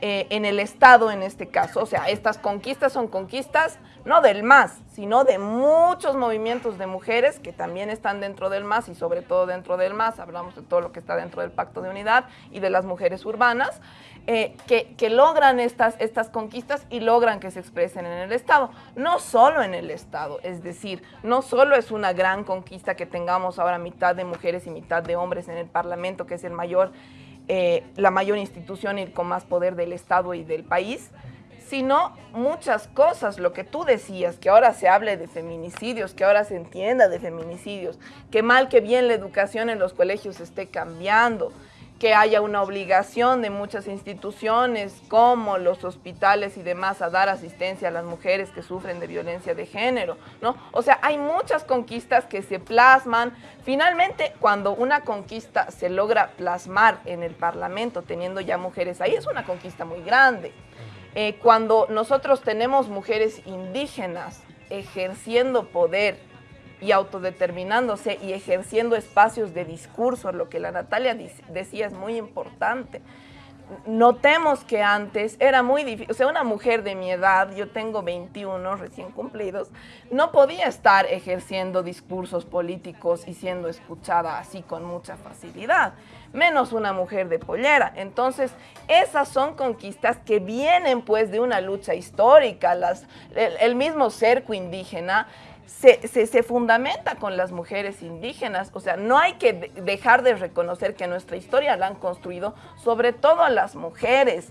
eh, en el Estado en este caso. O sea, estas conquistas son conquistas no del MAS, sino de muchos movimientos de mujeres que también están dentro del MAS y sobre todo dentro del MAS. Hablamos de todo lo que está dentro del Pacto de Unidad y de las mujeres urbanas. Eh, que, que, logran estas, estas conquistas y logran que se expresen en el Estado. No solo en el Estado, es decir, no solo es una gran conquista que tengamos ahora mitad de mujeres y mitad de hombres en el Parlamento, que es el mayor eh, la mayor institución y con más poder del Estado y del país, sino muchas cosas, lo que tú decías, que ahora se hable de feminicidios, que ahora se entienda de feminicidios, que mal que bien la educación en los colegios esté cambiando, que haya una obligación de muchas instituciones como los hospitales y demás a dar asistencia a las mujeres que sufren de violencia de género, ¿no? O sea, hay muchas conquistas que se plasman. Finalmente, cuando una conquista se logra plasmar en el Parlamento teniendo ya mujeres ahí, es una conquista muy grande. Eh, cuando nosotros tenemos mujeres indígenas ejerciendo poder y autodeterminándose y ejerciendo espacios de discurso, lo que la Natalia decía es muy importante. Notemos que antes era muy difícil, o sea, una mujer de mi edad, yo tengo 21 recién cumplidos, no podía estar ejerciendo discursos políticos y siendo escuchada así con mucha facilidad, menos una mujer de pollera. Entonces, esas son conquistas que vienen pues de una lucha histórica, las, el mismo cerco indígena se, fundamenta con las mujeres indígenas. O sea, no hay que dejar de reconocer que nuestra historia la han construido sobre todo las mujeres.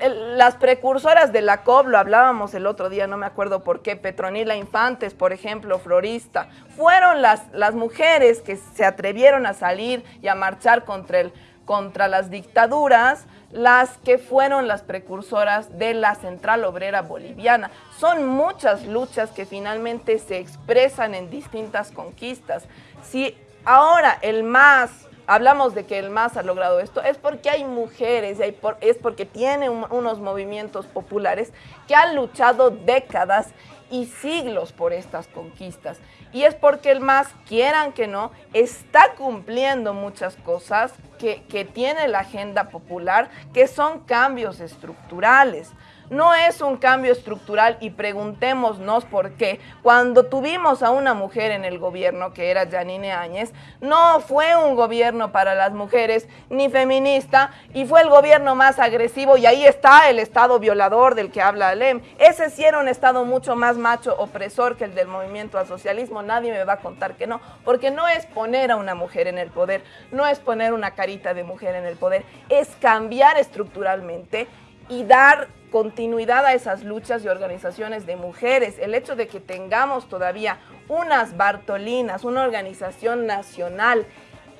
Las precursoras de la COB, lo hablábamos el otro día, no me acuerdo por qué, Petronila Infantes, por ejemplo, florista, fueron las, las mujeres que se atrevieron a salir y a marchar contra, el, contra las dictaduras, las que fueron las precursoras de la Central Obrera Boliviana. Son muchas luchas que finalmente se expresan en distintas conquistas. Si ahora el MAS, hablamos de que el MAS ha logrado esto, es porque hay mujeres, es porque tiene unos movimientos populares que han luchado décadas y siglos por estas conquistas. Y es porque el MAS, quieran que no, está cumpliendo muchas cosas que, que tiene la agenda popular, que son cambios estructurales no es un cambio estructural y preguntémonos por qué. Cuando tuvimos a una mujer en el gobierno, que era Janine Áñez, no fue un gobierno para las mujeres ni feminista y fue el gobierno más agresivo y ahí está el Estado violador del que habla Alem. Ese sí era un Estado mucho más macho opresor que el del movimiento al socialismo, nadie me va a contar que no, porque no es poner a una mujer en el poder, no es poner una carita de mujer en el poder, es cambiar estructuralmente y dar continuidad a esas luchas y organizaciones de mujeres. El hecho de que tengamos todavía unas Bartolinas, una organización nacional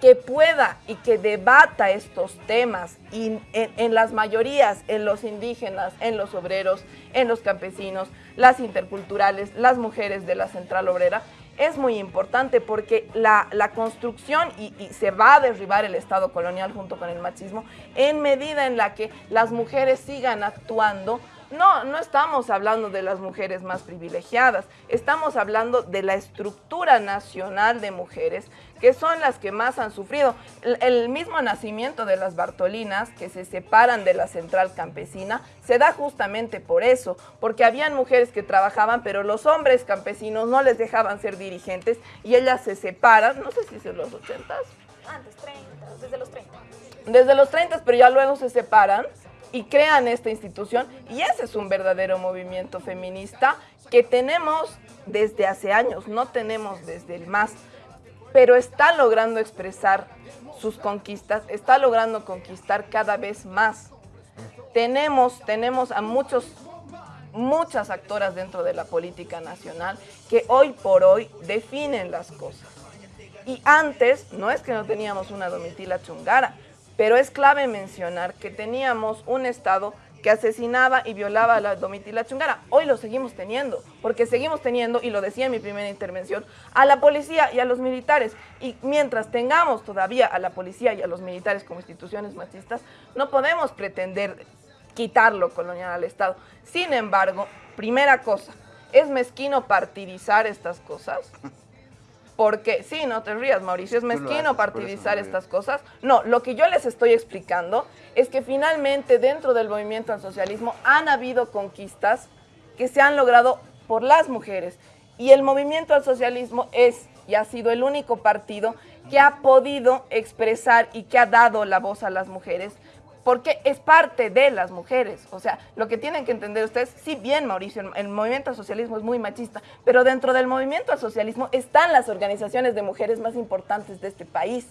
que pueda y que debata estos temas en, las mayorías, en los indígenas, en los obreros, en los campesinos, las interculturales, las mujeres de la central obrera, es muy importante porque la, construcción y, se va a derribar el Estado colonial junto con el machismo en medida en la que las mujeres sigan actuando no, no estamos hablando de las mujeres más privilegiadas, estamos hablando de la estructura nacional de mujeres que son las que más han sufrido. El, mismo nacimiento de las Bartolinas, que se separan de la central campesina, se da justamente por eso, porque habían mujeres que trabajaban, pero los hombres campesinos no les dejaban ser dirigentes y ellas se separan, no sé si es en los 80 Antes, 30, desde los 30. Desde los 30, pero ya luego se separan y crean esta institución y ese es un verdadero movimiento feminista que tenemos desde hace años, no tenemos desde el más, pero está logrando expresar sus conquistas, está logrando conquistar cada vez más. Tenemos, tenemos a muchos, muchas actoras dentro de la política nacional que hoy por hoy definen las cosas. Y antes, no es que no teníamos una Domitila Chungara, pero es clave mencionar que teníamos un Estado que asesinaba y violaba a la Domitila Chungara. Hoy lo seguimos teniendo, porque seguimos teniendo, y lo decía en mi primera intervención, a la policía y a los militares. Y mientras tengamos todavía a la policía y a los militares como instituciones machistas, no podemos pretender quitarlo colonial al Estado. Sin embargo, primera cosa, ¿es mezquino partidizar estas cosas? Porque, sí, no te rías, Mauricio, es mezquino partidizar estas cosas. No, lo que yo les estoy explicando es que finalmente dentro del movimiento al socialismo han habido conquistas que se han logrado por las mujeres. Y el movimiento al socialismo es y ha sido el único partido que ha podido expresar y que ha dado la voz a las mujeres porque es parte de las mujeres. O sea, lo que tienen que entender ustedes, sí bien, Mauricio, el, movimiento al socialismo es muy machista, pero dentro del movimiento al socialismo están las organizaciones de mujeres más importantes de este país.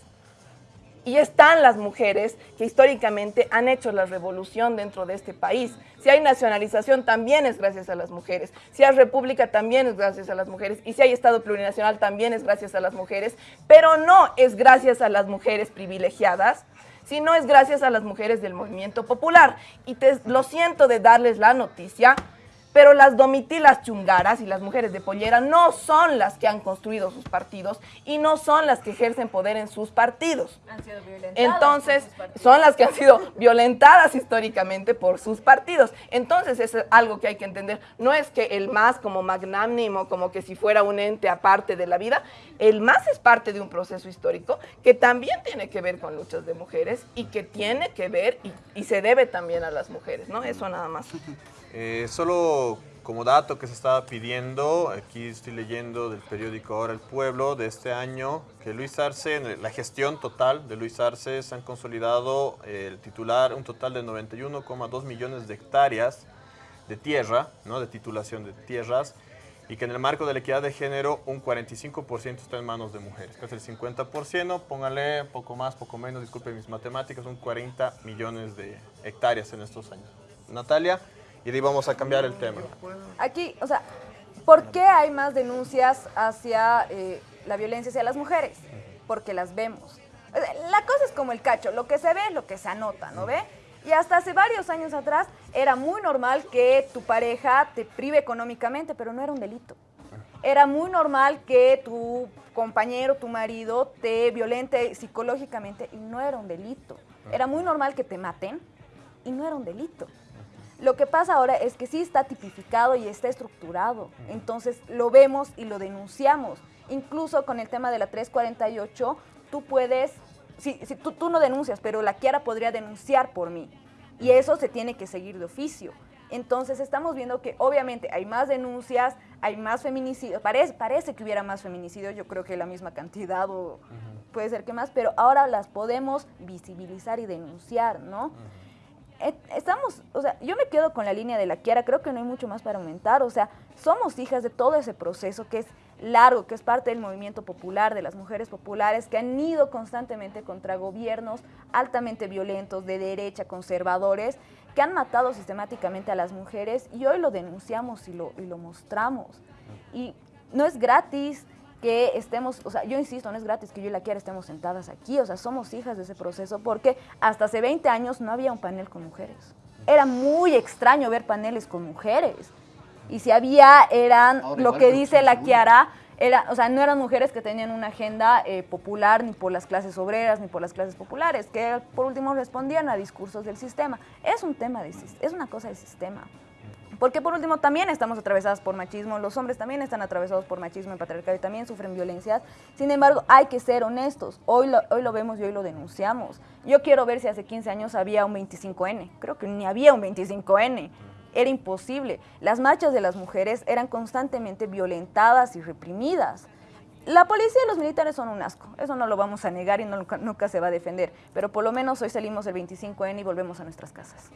Y están las mujeres que históricamente han hecho la revolución dentro de este país. Si hay nacionalización, también es gracias a las mujeres. Si hay república, también es gracias a las mujeres. Y si hay Estado plurinacional, también es gracias a las mujeres. Pero no es gracias a las mujeres privilegiadas, si no es gracias a las mujeres del movimiento popular. Y te, lo siento de darles la noticia, pero las domitilas chungaras y las mujeres de pollera no son las que han construido sus partidos y no son las que ejercen poder en sus partidos. Han sido violentadas. Entonces, por sus partidos. son las que han sido violentadas históricamente por sus partidos. Entonces, es algo que hay que entender. No es que el MAS como magnánimo, como que si fuera un ente aparte de la vida, el MAS es parte de un proceso histórico que también tiene que ver con luchas de mujeres y que tiene que ver y, y se debe también a las mujeres, ¿no? Eso nada más. Eh, solo como dato que se estaba pidiendo, aquí estoy leyendo del periódico Ahora el Pueblo de este año, que Luis Arce, la gestión total de Luis Arce, se han consolidado eh, el titular un total de 91,2 millones de hectáreas de tierra, ¿no? de titulación de tierras, y que en el marco de la equidad de género un 45% está en manos de mujeres, que es el 50%, póngale poco más, poco menos, disculpen mis matemáticas, son 40 millones de hectáreas en estos años. Natalia, y vamos a cambiar el tema. Aquí, o sea, ¿por qué hay más denuncias hacia eh, la violencia hacia las mujeres? Porque las vemos. La cosa es como el cacho, lo que se ve es lo que se anota, ¿no ve? Y hasta hace varios años atrás era muy normal que tu pareja te prive económicamente, pero no era un delito. Era muy normal que tu compañero, tu marido, te violente psicológicamente y no era un delito. Era muy normal que te maten y no era un delito. Lo que pasa ahora es que sí está tipificado y está estructurado. Entonces lo vemos y lo denunciamos. Incluso con el tema de la 348, tú puedes, si, si tú, tú no denuncias, pero la Kiara podría denunciar por mí. Y eso se tiene que seguir de oficio. Entonces estamos viendo que obviamente hay más denuncias, hay más feminicidios, parece, parece que hubiera más feminicidios, yo creo que la misma cantidad o puede ser que más, pero ahora las podemos visibilizar y denunciar, ¿no? Estamos, o sea, yo me quedo con la línea de la Kiara, creo que no hay mucho más para aumentar, o sea, somos hijas de todo ese proceso que es largo, que es parte del movimiento popular, de las mujeres populares, que han ido constantemente contra gobiernos altamente violentos, de derecha, conservadores, que han matado sistemáticamente a las mujeres y hoy lo denunciamos y lo, y lo mostramos. Y no es gratis, que estemos, o sea, yo insisto, no es gratis que yo y la Kiara estemos sentadas aquí, o sea, somos hijas de ese proceso porque hasta hace 20 años no había un panel con mujeres. Era muy extraño ver paneles con mujeres. Y si había, eran Ahora lo que dice la. Kiara, era, o sea, no eran mujeres que tenían una agenda eh, popular ni por las clases obreras ni por las clases populares, que por último respondían a discursos del sistema. Es un tema de, es una cosa del sistema. Porque por último también estamos atravesadas por machismo, los hombres también están atravesados por machismo y patriarcado y también sufren violencias. Sin embargo, hay que ser honestos. Hoy lo, hoy lo vemos y hoy lo denunciamos. Yo quiero ver si hace 15 años había un 25N. Creo que ni había un 25N. Era imposible. Las marchas de las mujeres eran constantemente violentadas y reprimidas. La policía y los militares son un asco, eso no lo vamos a negar y nunca se va a defender, pero por lo menos hoy salimos el 25N y volvemos a nuestras casas.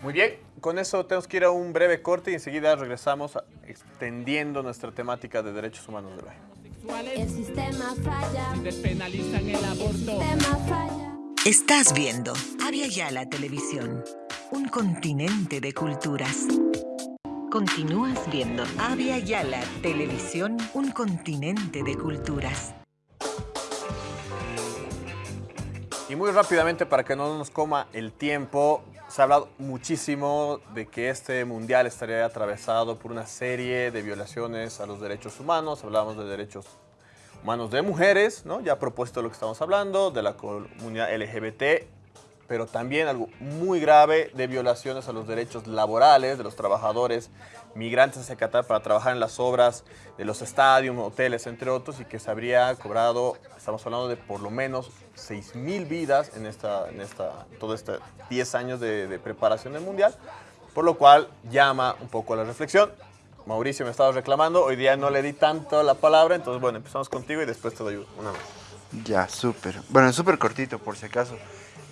Muy bien, con eso tenemos que ir a un breve corte y enseguida regresamos extendiendo nuestra temática de derechos humanos de hoy. El sistema falla. despenalizan el El aborto. sistema falla. Estás viendo Avia Yala Televisión, un continente de culturas. Continúas viendo Avia Yala Televisión, un continente de culturas. Y muy rápidamente, para que no nos coma el tiempo, se ha hablado muchísimo de que este mundial estaría atravesado por una serie de violaciones a los derechos humanos. Hablamos de derechos humanos de mujeres, ¿no? Ya de lo que estamos hablando, de la comunidad LGBT, pero también algo muy grave de violaciones a los derechos laborales de los trabajadores migrantes hacia Qatar para trabajar en las obras de los estadios, hoteles, entre otros, y que se habría cobrado, estamos hablando de por lo menos 6.000 vidas en esta, en esta, todo este 10 años de, de preparación del Mundial, por lo cual llama un poco a la reflexión. Mauricio me estaba reclamando, hoy día no le di tanto la palabra, entonces bueno, empezamos contigo y después te doy una más. Ya, súper. Bueno, súper cortito, por si acaso.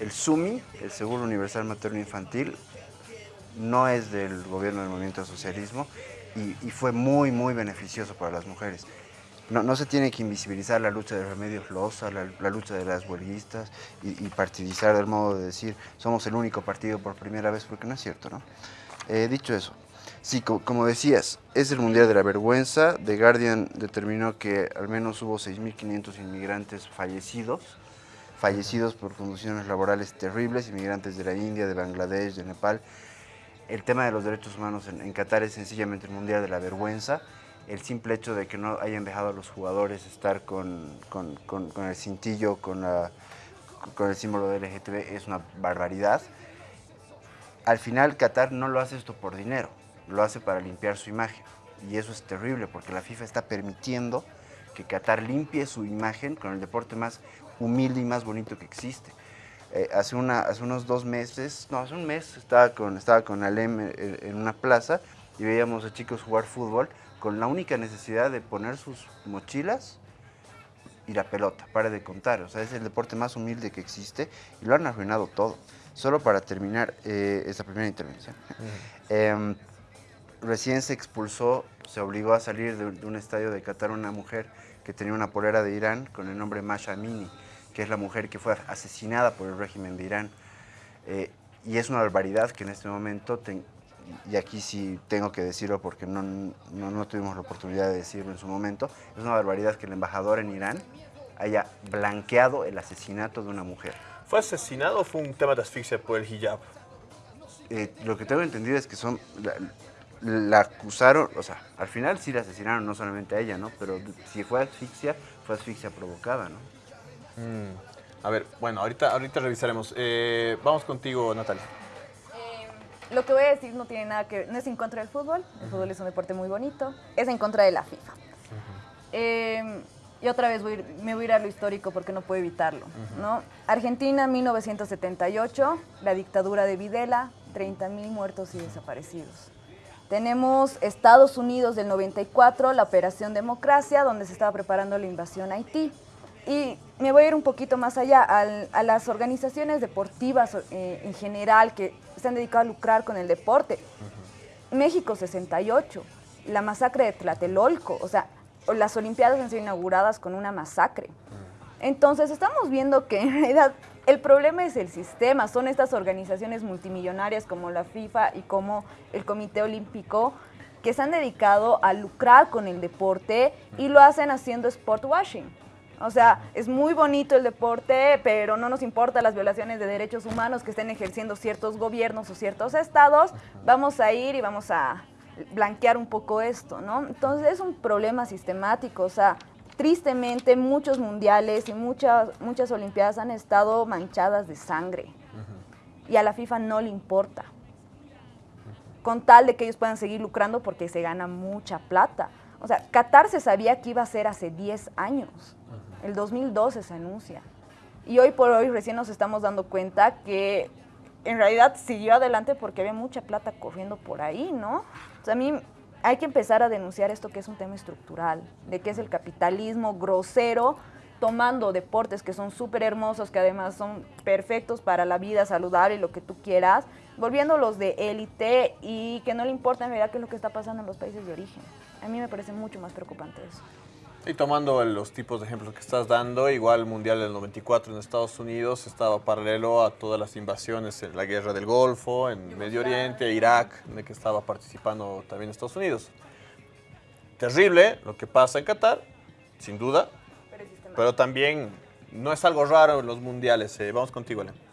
El SUMI, el Seguro Universal Materno Infantil, no es del gobierno del movimiento al socialismo y, fue muy, muy beneficioso para las mujeres. No, no, se tiene que invisibilizar la lucha de Remedios Loza, la, lucha de las huelguistas y, y, partidizar del modo de decir somos el único partido por primera vez, porque no es cierto, ¿no? Eh, dicho eso, sí, co como decías, es el Mundial de la Vergüenza. The Guardian determinó que al menos hubo 6.500 inmigrantes fallecidos, fallecidos por condiciones laborales terribles, inmigrantes de la India, de Bangladesh, de Nepal. El tema de los derechos humanos en, en Qatar es sencillamente el Mundial de la Vergüenza el simple hecho de que no hayan dejado a los jugadores estar con, el cintillo, con, con el símbolo de LGTB es una barbaridad. Al final Qatar no lo hace esto por dinero, lo hace para limpiar su imagen. Y eso es terrible porque la FIFA está permitiendo que Qatar limpie su imagen con el deporte más humilde y más bonito que existe. Eh, hace, una, hace unos dos meses, no, hace un mes estaba con, estaba con Alem en, en una plaza y veíamos a chicos jugar fútbol con la única necesidad de poner sus mochilas y la pelota, para de contar. O sea, es el deporte más humilde que existe y lo han arruinado todo. Solo para terminar eh, esta primera intervención. Uh -huh. eh, recién se expulsó, se obligó a salir de, de, un estadio de Qatar una mujer que tenía una polera de Irán con el nombre Masha Amini, que es la mujer que fue asesinada por el régimen de Irán. Eh, y es una barbaridad que en este momento ten, y aquí sí tengo que decirlo porque no, no, no, tuvimos la oportunidad de decirlo en su momento, es una barbaridad que el embajador en Irán haya blanqueado el asesinato de una mujer. ¿Fue asesinado o fue un tema de asfixia por el hijab? Eh, lo que tengo entendido es que son... La, la, acusaron, o sea, al final sí la asesinaron, no solamente a ella, ¿no? Pero si fue asfixia, fue asfixia provocada, ¿no? Mm. A ver, bueno, ahorita, ahorita revisaremos. Eh, vamos contigo, Natalia lo que voy a decir no tiene nada que ver, no es en contra del fútbol, el fútbol es un deporte muy bonito, es en contra de la FIFA. Uh -huh. eh, y otra vez voy ir, me voy a ir a lo histórico porque no puedo evitarlo. Uh -huh. ¿no? Argentina, 1978, la dictadura de Videla, 30 mil muertos y desaparecidos. Tenemos Estados Unidos del 94, la Operación Democracia, donde se estaba preparando la invasión a Haití. Y me voy a ir un poquito más allá, al, a las organizaciones deportivas eh, en general que se han dedicado a lucrar con el deporte. Uh -huh. México 68, la masacre de Tlatelolco, o sea, las Olimpiadas han sido inauguradas con una masacre. Entonces estamos viendo que en realidad el problema es el sistema, son estas organizaciones multimillonarias como la FIFA y como el Comité Olímpico que se han dedicado a lucrar con el deporte y lo hacen haciendo sport washing. O sea, es muy bonito el deporte, pero no nos importa las violaciones de derechos humanos que estén ejerciendo ciertos gobiernos o ciertos estados. Vamos a ir y vamos a blanquear un poco esto, ¿no? Entonces es un problema sistemático, o sea, tristemente muchos mundiales y muchas, muchas olimpiadas han estado manchadas de sangre uh -huh. y a la FIFA no le importa, con tal de que ellos puedan seguir lucrando porque se gana mucha plata. O sea, Qatar se sabía que iba a ser hace 10 años. El 2012 se anuncia. Y hoy por hoy recién nos estamos dando cuenta que en realidad siguió adelante porque había mucha plata corriendo por ahí, ¿no? O sea, a mí hay que empezar a denunciar esto que es un tema estructural, de que es el capitalismo grosero, tomando deportes que son súper hermosos, que además son perfectos para la vida saludable y lo que tú quieras, volviéndolos de élite y que no le importa en realidad qué es lo que está pasando en los países de origen. A mí me parece mucho más preocupante eso. Y tomando los tipos de ejemplos que estás dando, igual el Mundial del 94 en Estados Unidos estaba paralelo a todas las invasiones en la Guerra del Golfo, en Medio Oriente, Irak, en el que estaba participando también Estados Unidos. Terrible lo que pasa en Qatar, sin duda, pero, también no es algo raro en los mundiales. Eh, vamos contigo, Elena.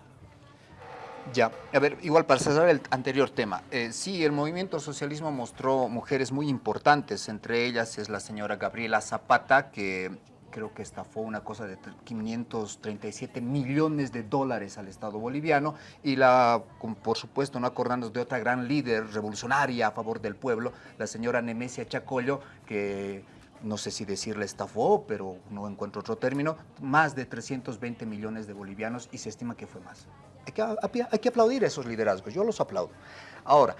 Ya, a ver, igual para cerrar el anterior tema, eh, sí, el movimiento socialismo mostró mujeres muy importantes, entre ellas es la señora Gabriela Zapata, que creo que estafó una cosa de 537 millones de dólares al Estado boliviano, y la, por supuesto, no acordándonos de otra gran líder revolucionaria a favor del pueblo, la señora Nemesia Chacollo, que no sé si decirle estafó, pero no encuentro otro término, más de 320 millones de bolivianos y se estima que fue más. Hay que, hay que aplaudir esos liderazgos, yo los aplaudo. Ahora,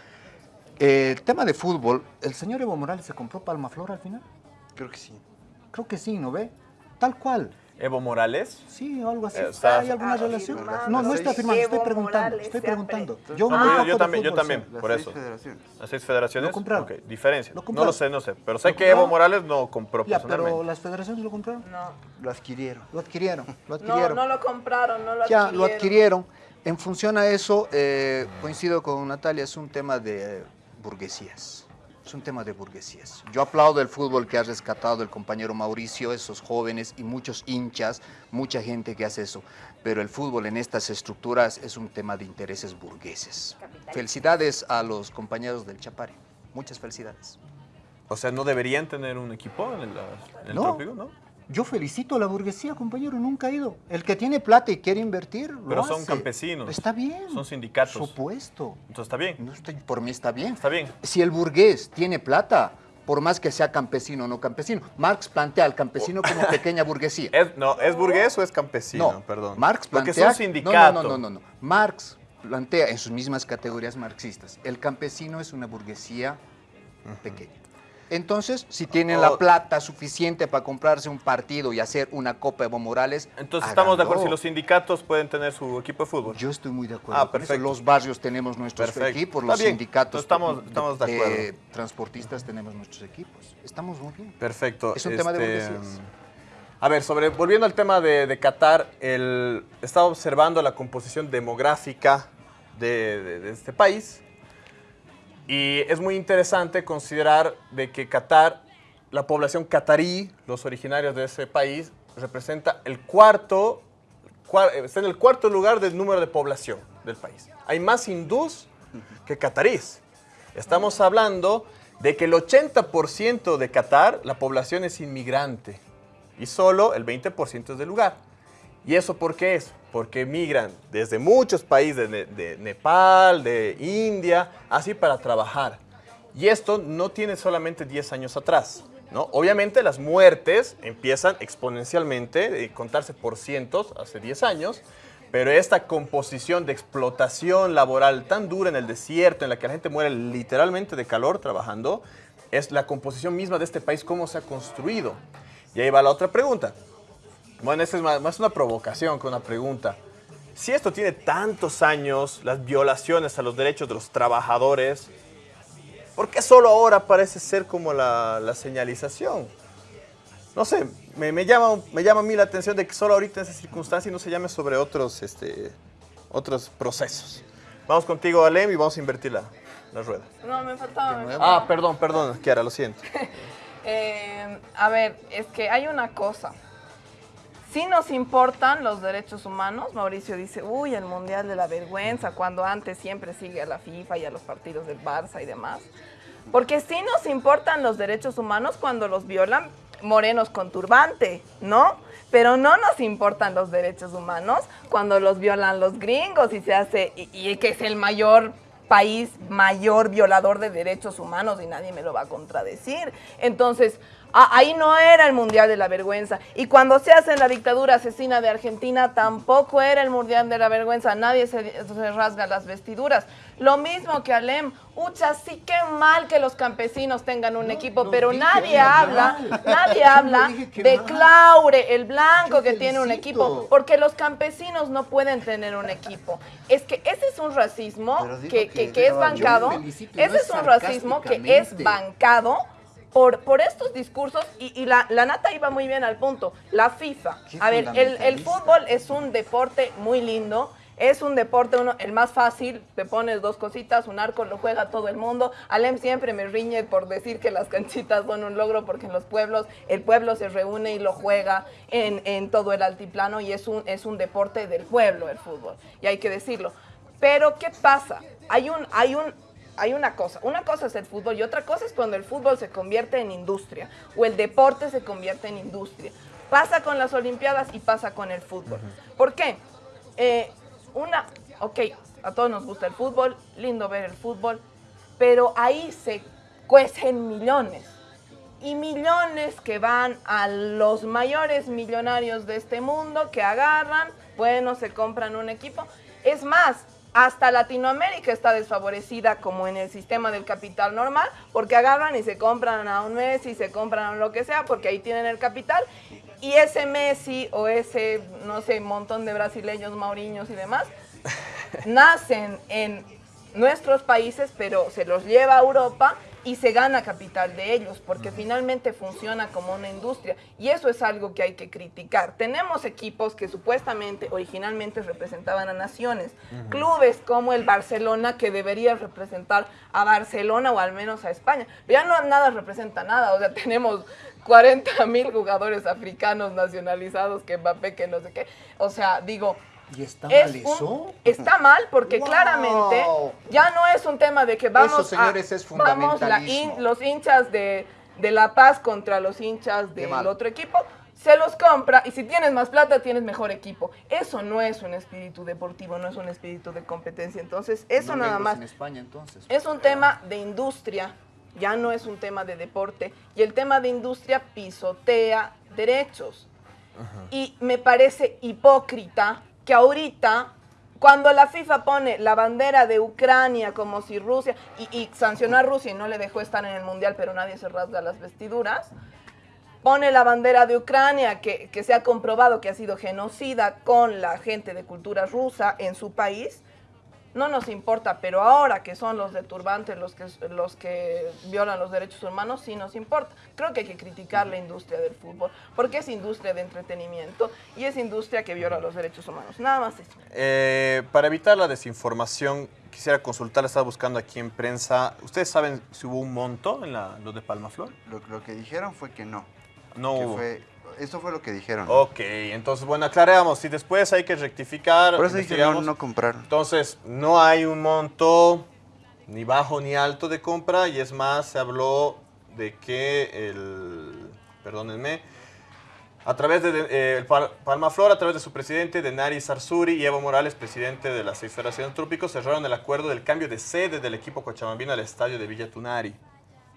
eh, el tema de fútbol, ¿el señor Evo Morales se compró Palmaflor al final? Creo que sí. Creo que sí, ¿no ve? Tal cual. Evo Morales. Sí, o algo así. Eh, está- ¿Hay alguna Ah, relación? firmado. No, no está afirmando, estoy preguntando, estoy preguntando. Yo No, pero yo- yo también, yo también, por seis eso. federaciones. Las seis federaciones. Lo compraron. Ok, diferencia. Lo no compraron. lo sé, no sé. Pero sé que Evo. Morales no compró Ya, personalmente. pero las federaciones lo compraron. No, Lo adquirieron. Lo adquirieron, lo no, adquirieron. no lo compraron, no lo ya, adquirieron. lo adquirieron. En función a eso, eh, coincido con Natalia, es un tema de burguesías. Es un tema de burguesías. Yo aplaudo el fútbol que ha rescatado el compañero Mauricio, esos jóvenes y muchos hinchas, mucha gente que hace eso. Pero el fútbol en estas estructuras es un tema de intereses burgueses. Felicidades a los compañeros del Chapare. Muchas felicidades. O sea, ¿no deberían tener un equipo en el, en el No. trópico, no? Yo felicito a la burguesía, compañero, nunca ha ido. El que tiene plata y quiere invertir, lo Pero son hace. campesinos. Está bien. Son sindicatos. Supuesto. Entonces está bien. No estoy, por mí está bien. Está bien. Si el burgués tiene plata, por más que sea campesino o no campesino, Marx plantea al campesino como pequeña burguesía. ¿Es, no, ¿Es burgués o es campesino? no, Perdón. Marx Porque plantea... son sindicatos. No, no, no, no, no. Marx plantea en sus mismas categorías marxistas, el campesino es una burguesía pequeña. Entonces, si tienen la Oh. plata suficiente para comprarse un partido y hacer una Copa Evo Morales, Entonces estamos de acuerdo si los sindicatos pueden tener su equipo de fútbol. Yo estoy muy de acuerdo. Ah, con eso. perfecto. Los barrios tenemos nuestros Perfecto. equipos, los sindicatos Estamos- estamos de acuerdo. eh, transportistas tenemos nuestros equipos. Estamos muy bien. Perfecto. Es un tema de Este, burguesías. A ver, sobre, volviendo al tema de, de Qatar, el, estaba observando la composición demográfica de, de- de este país y es muy interesante considerar de que Qatar, la población catarí, los originarios de ese país, representa el cuarto, cua- está en el cuarto lugar del número de población del país. Hay más hindús que catarís. Estamos hablando de que el 80% de Qatar, la población es inmigrante y solo el 20% es del lugar. ¿Y eso por qué es? Porque migran desde muchos países, de, de Nepal, de India, así para trabajar. Y esto no tiene solamente 10 años atrás. ¿no? Obviamente las muertes empiezan exponencialmente, de contarse por cientos hace 10 años, pero esta composición de explotación laboral tan dura en el desierto, en la que la gente muere literalmente de calor trabajando, es la composición misma de este país, cómo se ha construido. Y ahí va la otra pregunta. Bueno, esta es más, más una provocación que una pregunta. Si esto tiene tantos años, las violaciones a los derechos de los trabajadores, ¿por qué solo ahora parece ser como la, la señalización? No sé, me, me llama, me llama a mí la atención de que solo ahorita en esa circunstancia y no se llame sobre otros, este, otros procesos. Vamos contigo, Alem, y vamos a invertir la, la rueda. No, me faltaba. me Ah, perdón, perdón, Kiara, lo siento. Eh, a ver, es que hay una cosa. Si nos importan los derechos humanos, Mauricio dice, uy, el Mundial de la Vergüenza, cuando antes siempre sigue a la FIFA y a los partidos del Barça y demás. Porque sí nos importan los derechos humanos cuando los violan morenos con turbante, ¿no? Pero no nos importan los derechos humanos cuando los violan los gringos y se hace, y que es el mayor país mayor violador de derechos humanos y nadie me lo va a contradecir. Entonces, a- ahí no era el Mundial de la Vergüenza. Y cuando se hace en la dictadura asesina de Argentina, tampoco era el Mundial de la Vergüenza. Nadie se, se rasga las vestiduras. Lo mismo que Alem. Ucha, sí que mal que los campesinos tengan un equipo, pero nadie habla, nadie habla de mal. Claure, el blanco Yo que tiene un equipo, porque los campesinos no pueden tener un equipo. Es que ese es un racismo que, que que- que es bancado, ese es un racismo que es bancado por, por estos discursos y, y la, la nata iba muy bien al punto. La FIFA. Qué A ver, el, el fútbol es un deporte muy lindo. Es un deporte, uno, el más fácil, te pones dos cositas, un arco lo juega todo el mundo. Alem siempre me riñe por decir que las canchitas son un logro porque en los pueblos el pueblo se reúne y lo juega en, en todo el altiplano y es un, es un deporte del pueblo el fútbol, y hay que decirlo. Pero ¿qué pasa? Hay un, hay un, hay una cosa. Una cosa es el fútbol y otra cosa es cuando el fútbol se convierte en industria o el deporte se convierte en industria. Pasa con las Olimpiadas y pasa con el fútbol. ¿Por qué? Eh, una, ok, a todos nos gusta el fútbol, lindo ver el fútbol, pero ahí se cuecen millones y millones que van a los mayores millonarios de este mundo que agarran, bueno, se compran un equipo. Es más, hasta Latinoamérica está desfavorecida como en el sistema del capital normal, porque agarran y se compran a un Messi, se compran a lo que sea, porque ahí tienen el capital. Y ese Messi o ese, no sé, montón de brasileños, mauriños y demás, nacen en nuestros países, pero se los lleva a Europa y se gana capital de ellos, porque finalmente funciona como una industria. Y eso es algo que hay que criticar. Tenemos equipos que supuestamente, originalmente representaban a naciones. Clubes como el Barcelona, que debería representar a Barcelona o al menos a España. Pero ya no nada representa nada. O sea, tenemos 40 mil jugadores africanos nacionalizados, que Mbappé, que no sé qué. O sea, digo, ¿Y está es mal un- eso? está mal porque Wow. claramente ya no es un tema de que vamos Eso, señores, a, es vamos la los hinchas de, de La Paz contra los hinchas del otro equipo, se los compra y si tienes más plata tienes mejor equipo. Eso no es un espíritu deportivo, no es un espíritu de competencia. Entonces, eso No nada más en España entonces. es un tema de industria, ya no es un tema de deporte. Y el tema de industria pisotea derechos. Y me parece hipócrita que ahorita, cuando la FIFA pone la bandera de Ucrania como si Rusia, y, y sancionó a Rusia y no le dejó estar en el Mundial, pero nadie se rasga las vestiduras, pone la bandera de Ucrania, que, que se ha comprobado que ha sido genocida con la gente de cultura rusa en su país, no nos importa, pero ahora que son los de turbante los que, los que violan los derechos humanos, sí nos importa. Creo que hay que criticar la industria del fútbol, porque es industria de entretenimiento y es industria que viola los derechos humanos. Nada más eso. Eh, para evitar la desinformación, quisiera consultar, estaba buscando aquí en prensa. ¿Ustedes saben si hubo un monto en la, lo de Palmaflor? Lo, lo que dijeron fue que no. No que hubo. fue- eso fue lo que dijeron. Ok, entonces, bueno, aclaramos. Si después hay que rectificar, Por eso dije no, no compraron. Entonces, no hay un monto ni bajo ni alto de compra y es más, se habló de que el, perdónenme, a través de, de- eh, Palmaflor, a través de su presidente, Denari Sarsuri y Evo Morales, presidente de las seis federaciones trópicos, cerraron el acuerdo del cambio de sede del equipo cochabambino al estadio de Villa Tunari.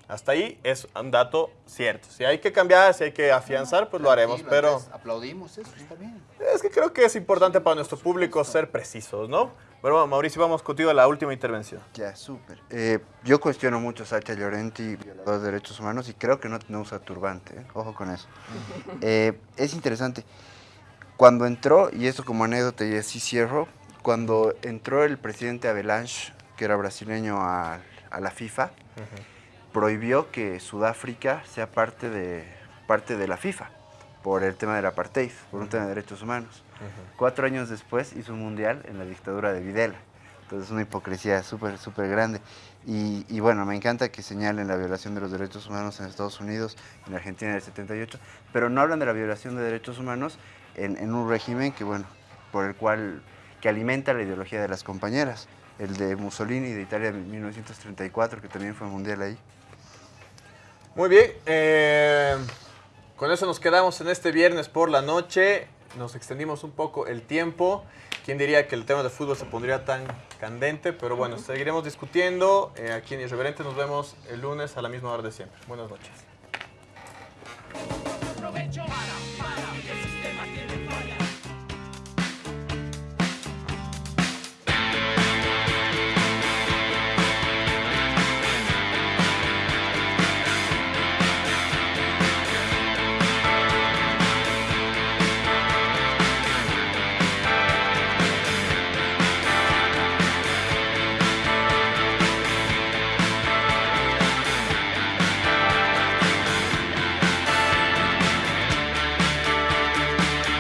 Hasta ahí es un dato cierto. Si hay que cambiar, si hay que afianzar, pues lo haremos, pero... Aplaudimos eso, está bien. Es que creo que es importante para nuestro público ser precisos, ¿no? Bueno, Mauricio, vamos contigo a la última intervención. Ya, súper. Eh, yo cuestiono mucho a Sacha Llorenti, violador de derechos humanos, y creo que no, no usa turbante. ¿eh? Ojo con eso. Eh, es interesante. Cuando entró, y esto como anécdota y así cierro, cuando entró el presidente Avalanche, que era brasileño, a, a la FIFA, prohibió que Sudáfrica sea parte de, parte de la FIFA por el tema del apartheid, por un tema de derechos humanos. Cuatro años después hizo un mundial en la dictadura de Videla. Entonces, una hipocresía súper, súper grande. Y, y bueno, me encanta que señalen la violación de los derechos humanos en Estados Unidos, en Argentina en el 78, pero no hablan de la violación de derechos humanos en, en un régimen que, bueno, por el cual, que alimenta la ideología de las compañeras. El de Mussolini de Italia en 1934, que también fue mundial ahí. Muy bien, eh, con eso nos quedamos en este viernes por la noche. Nos extendimos un poco el tiempo. ¿Quién diría que el tema de fútbol se pondría tan candente? Pero bueno, seguiremos discutiendo. Eh, aquí en Irreverente nos vemos el lunes a la misma hora de siempre. Buenas noches.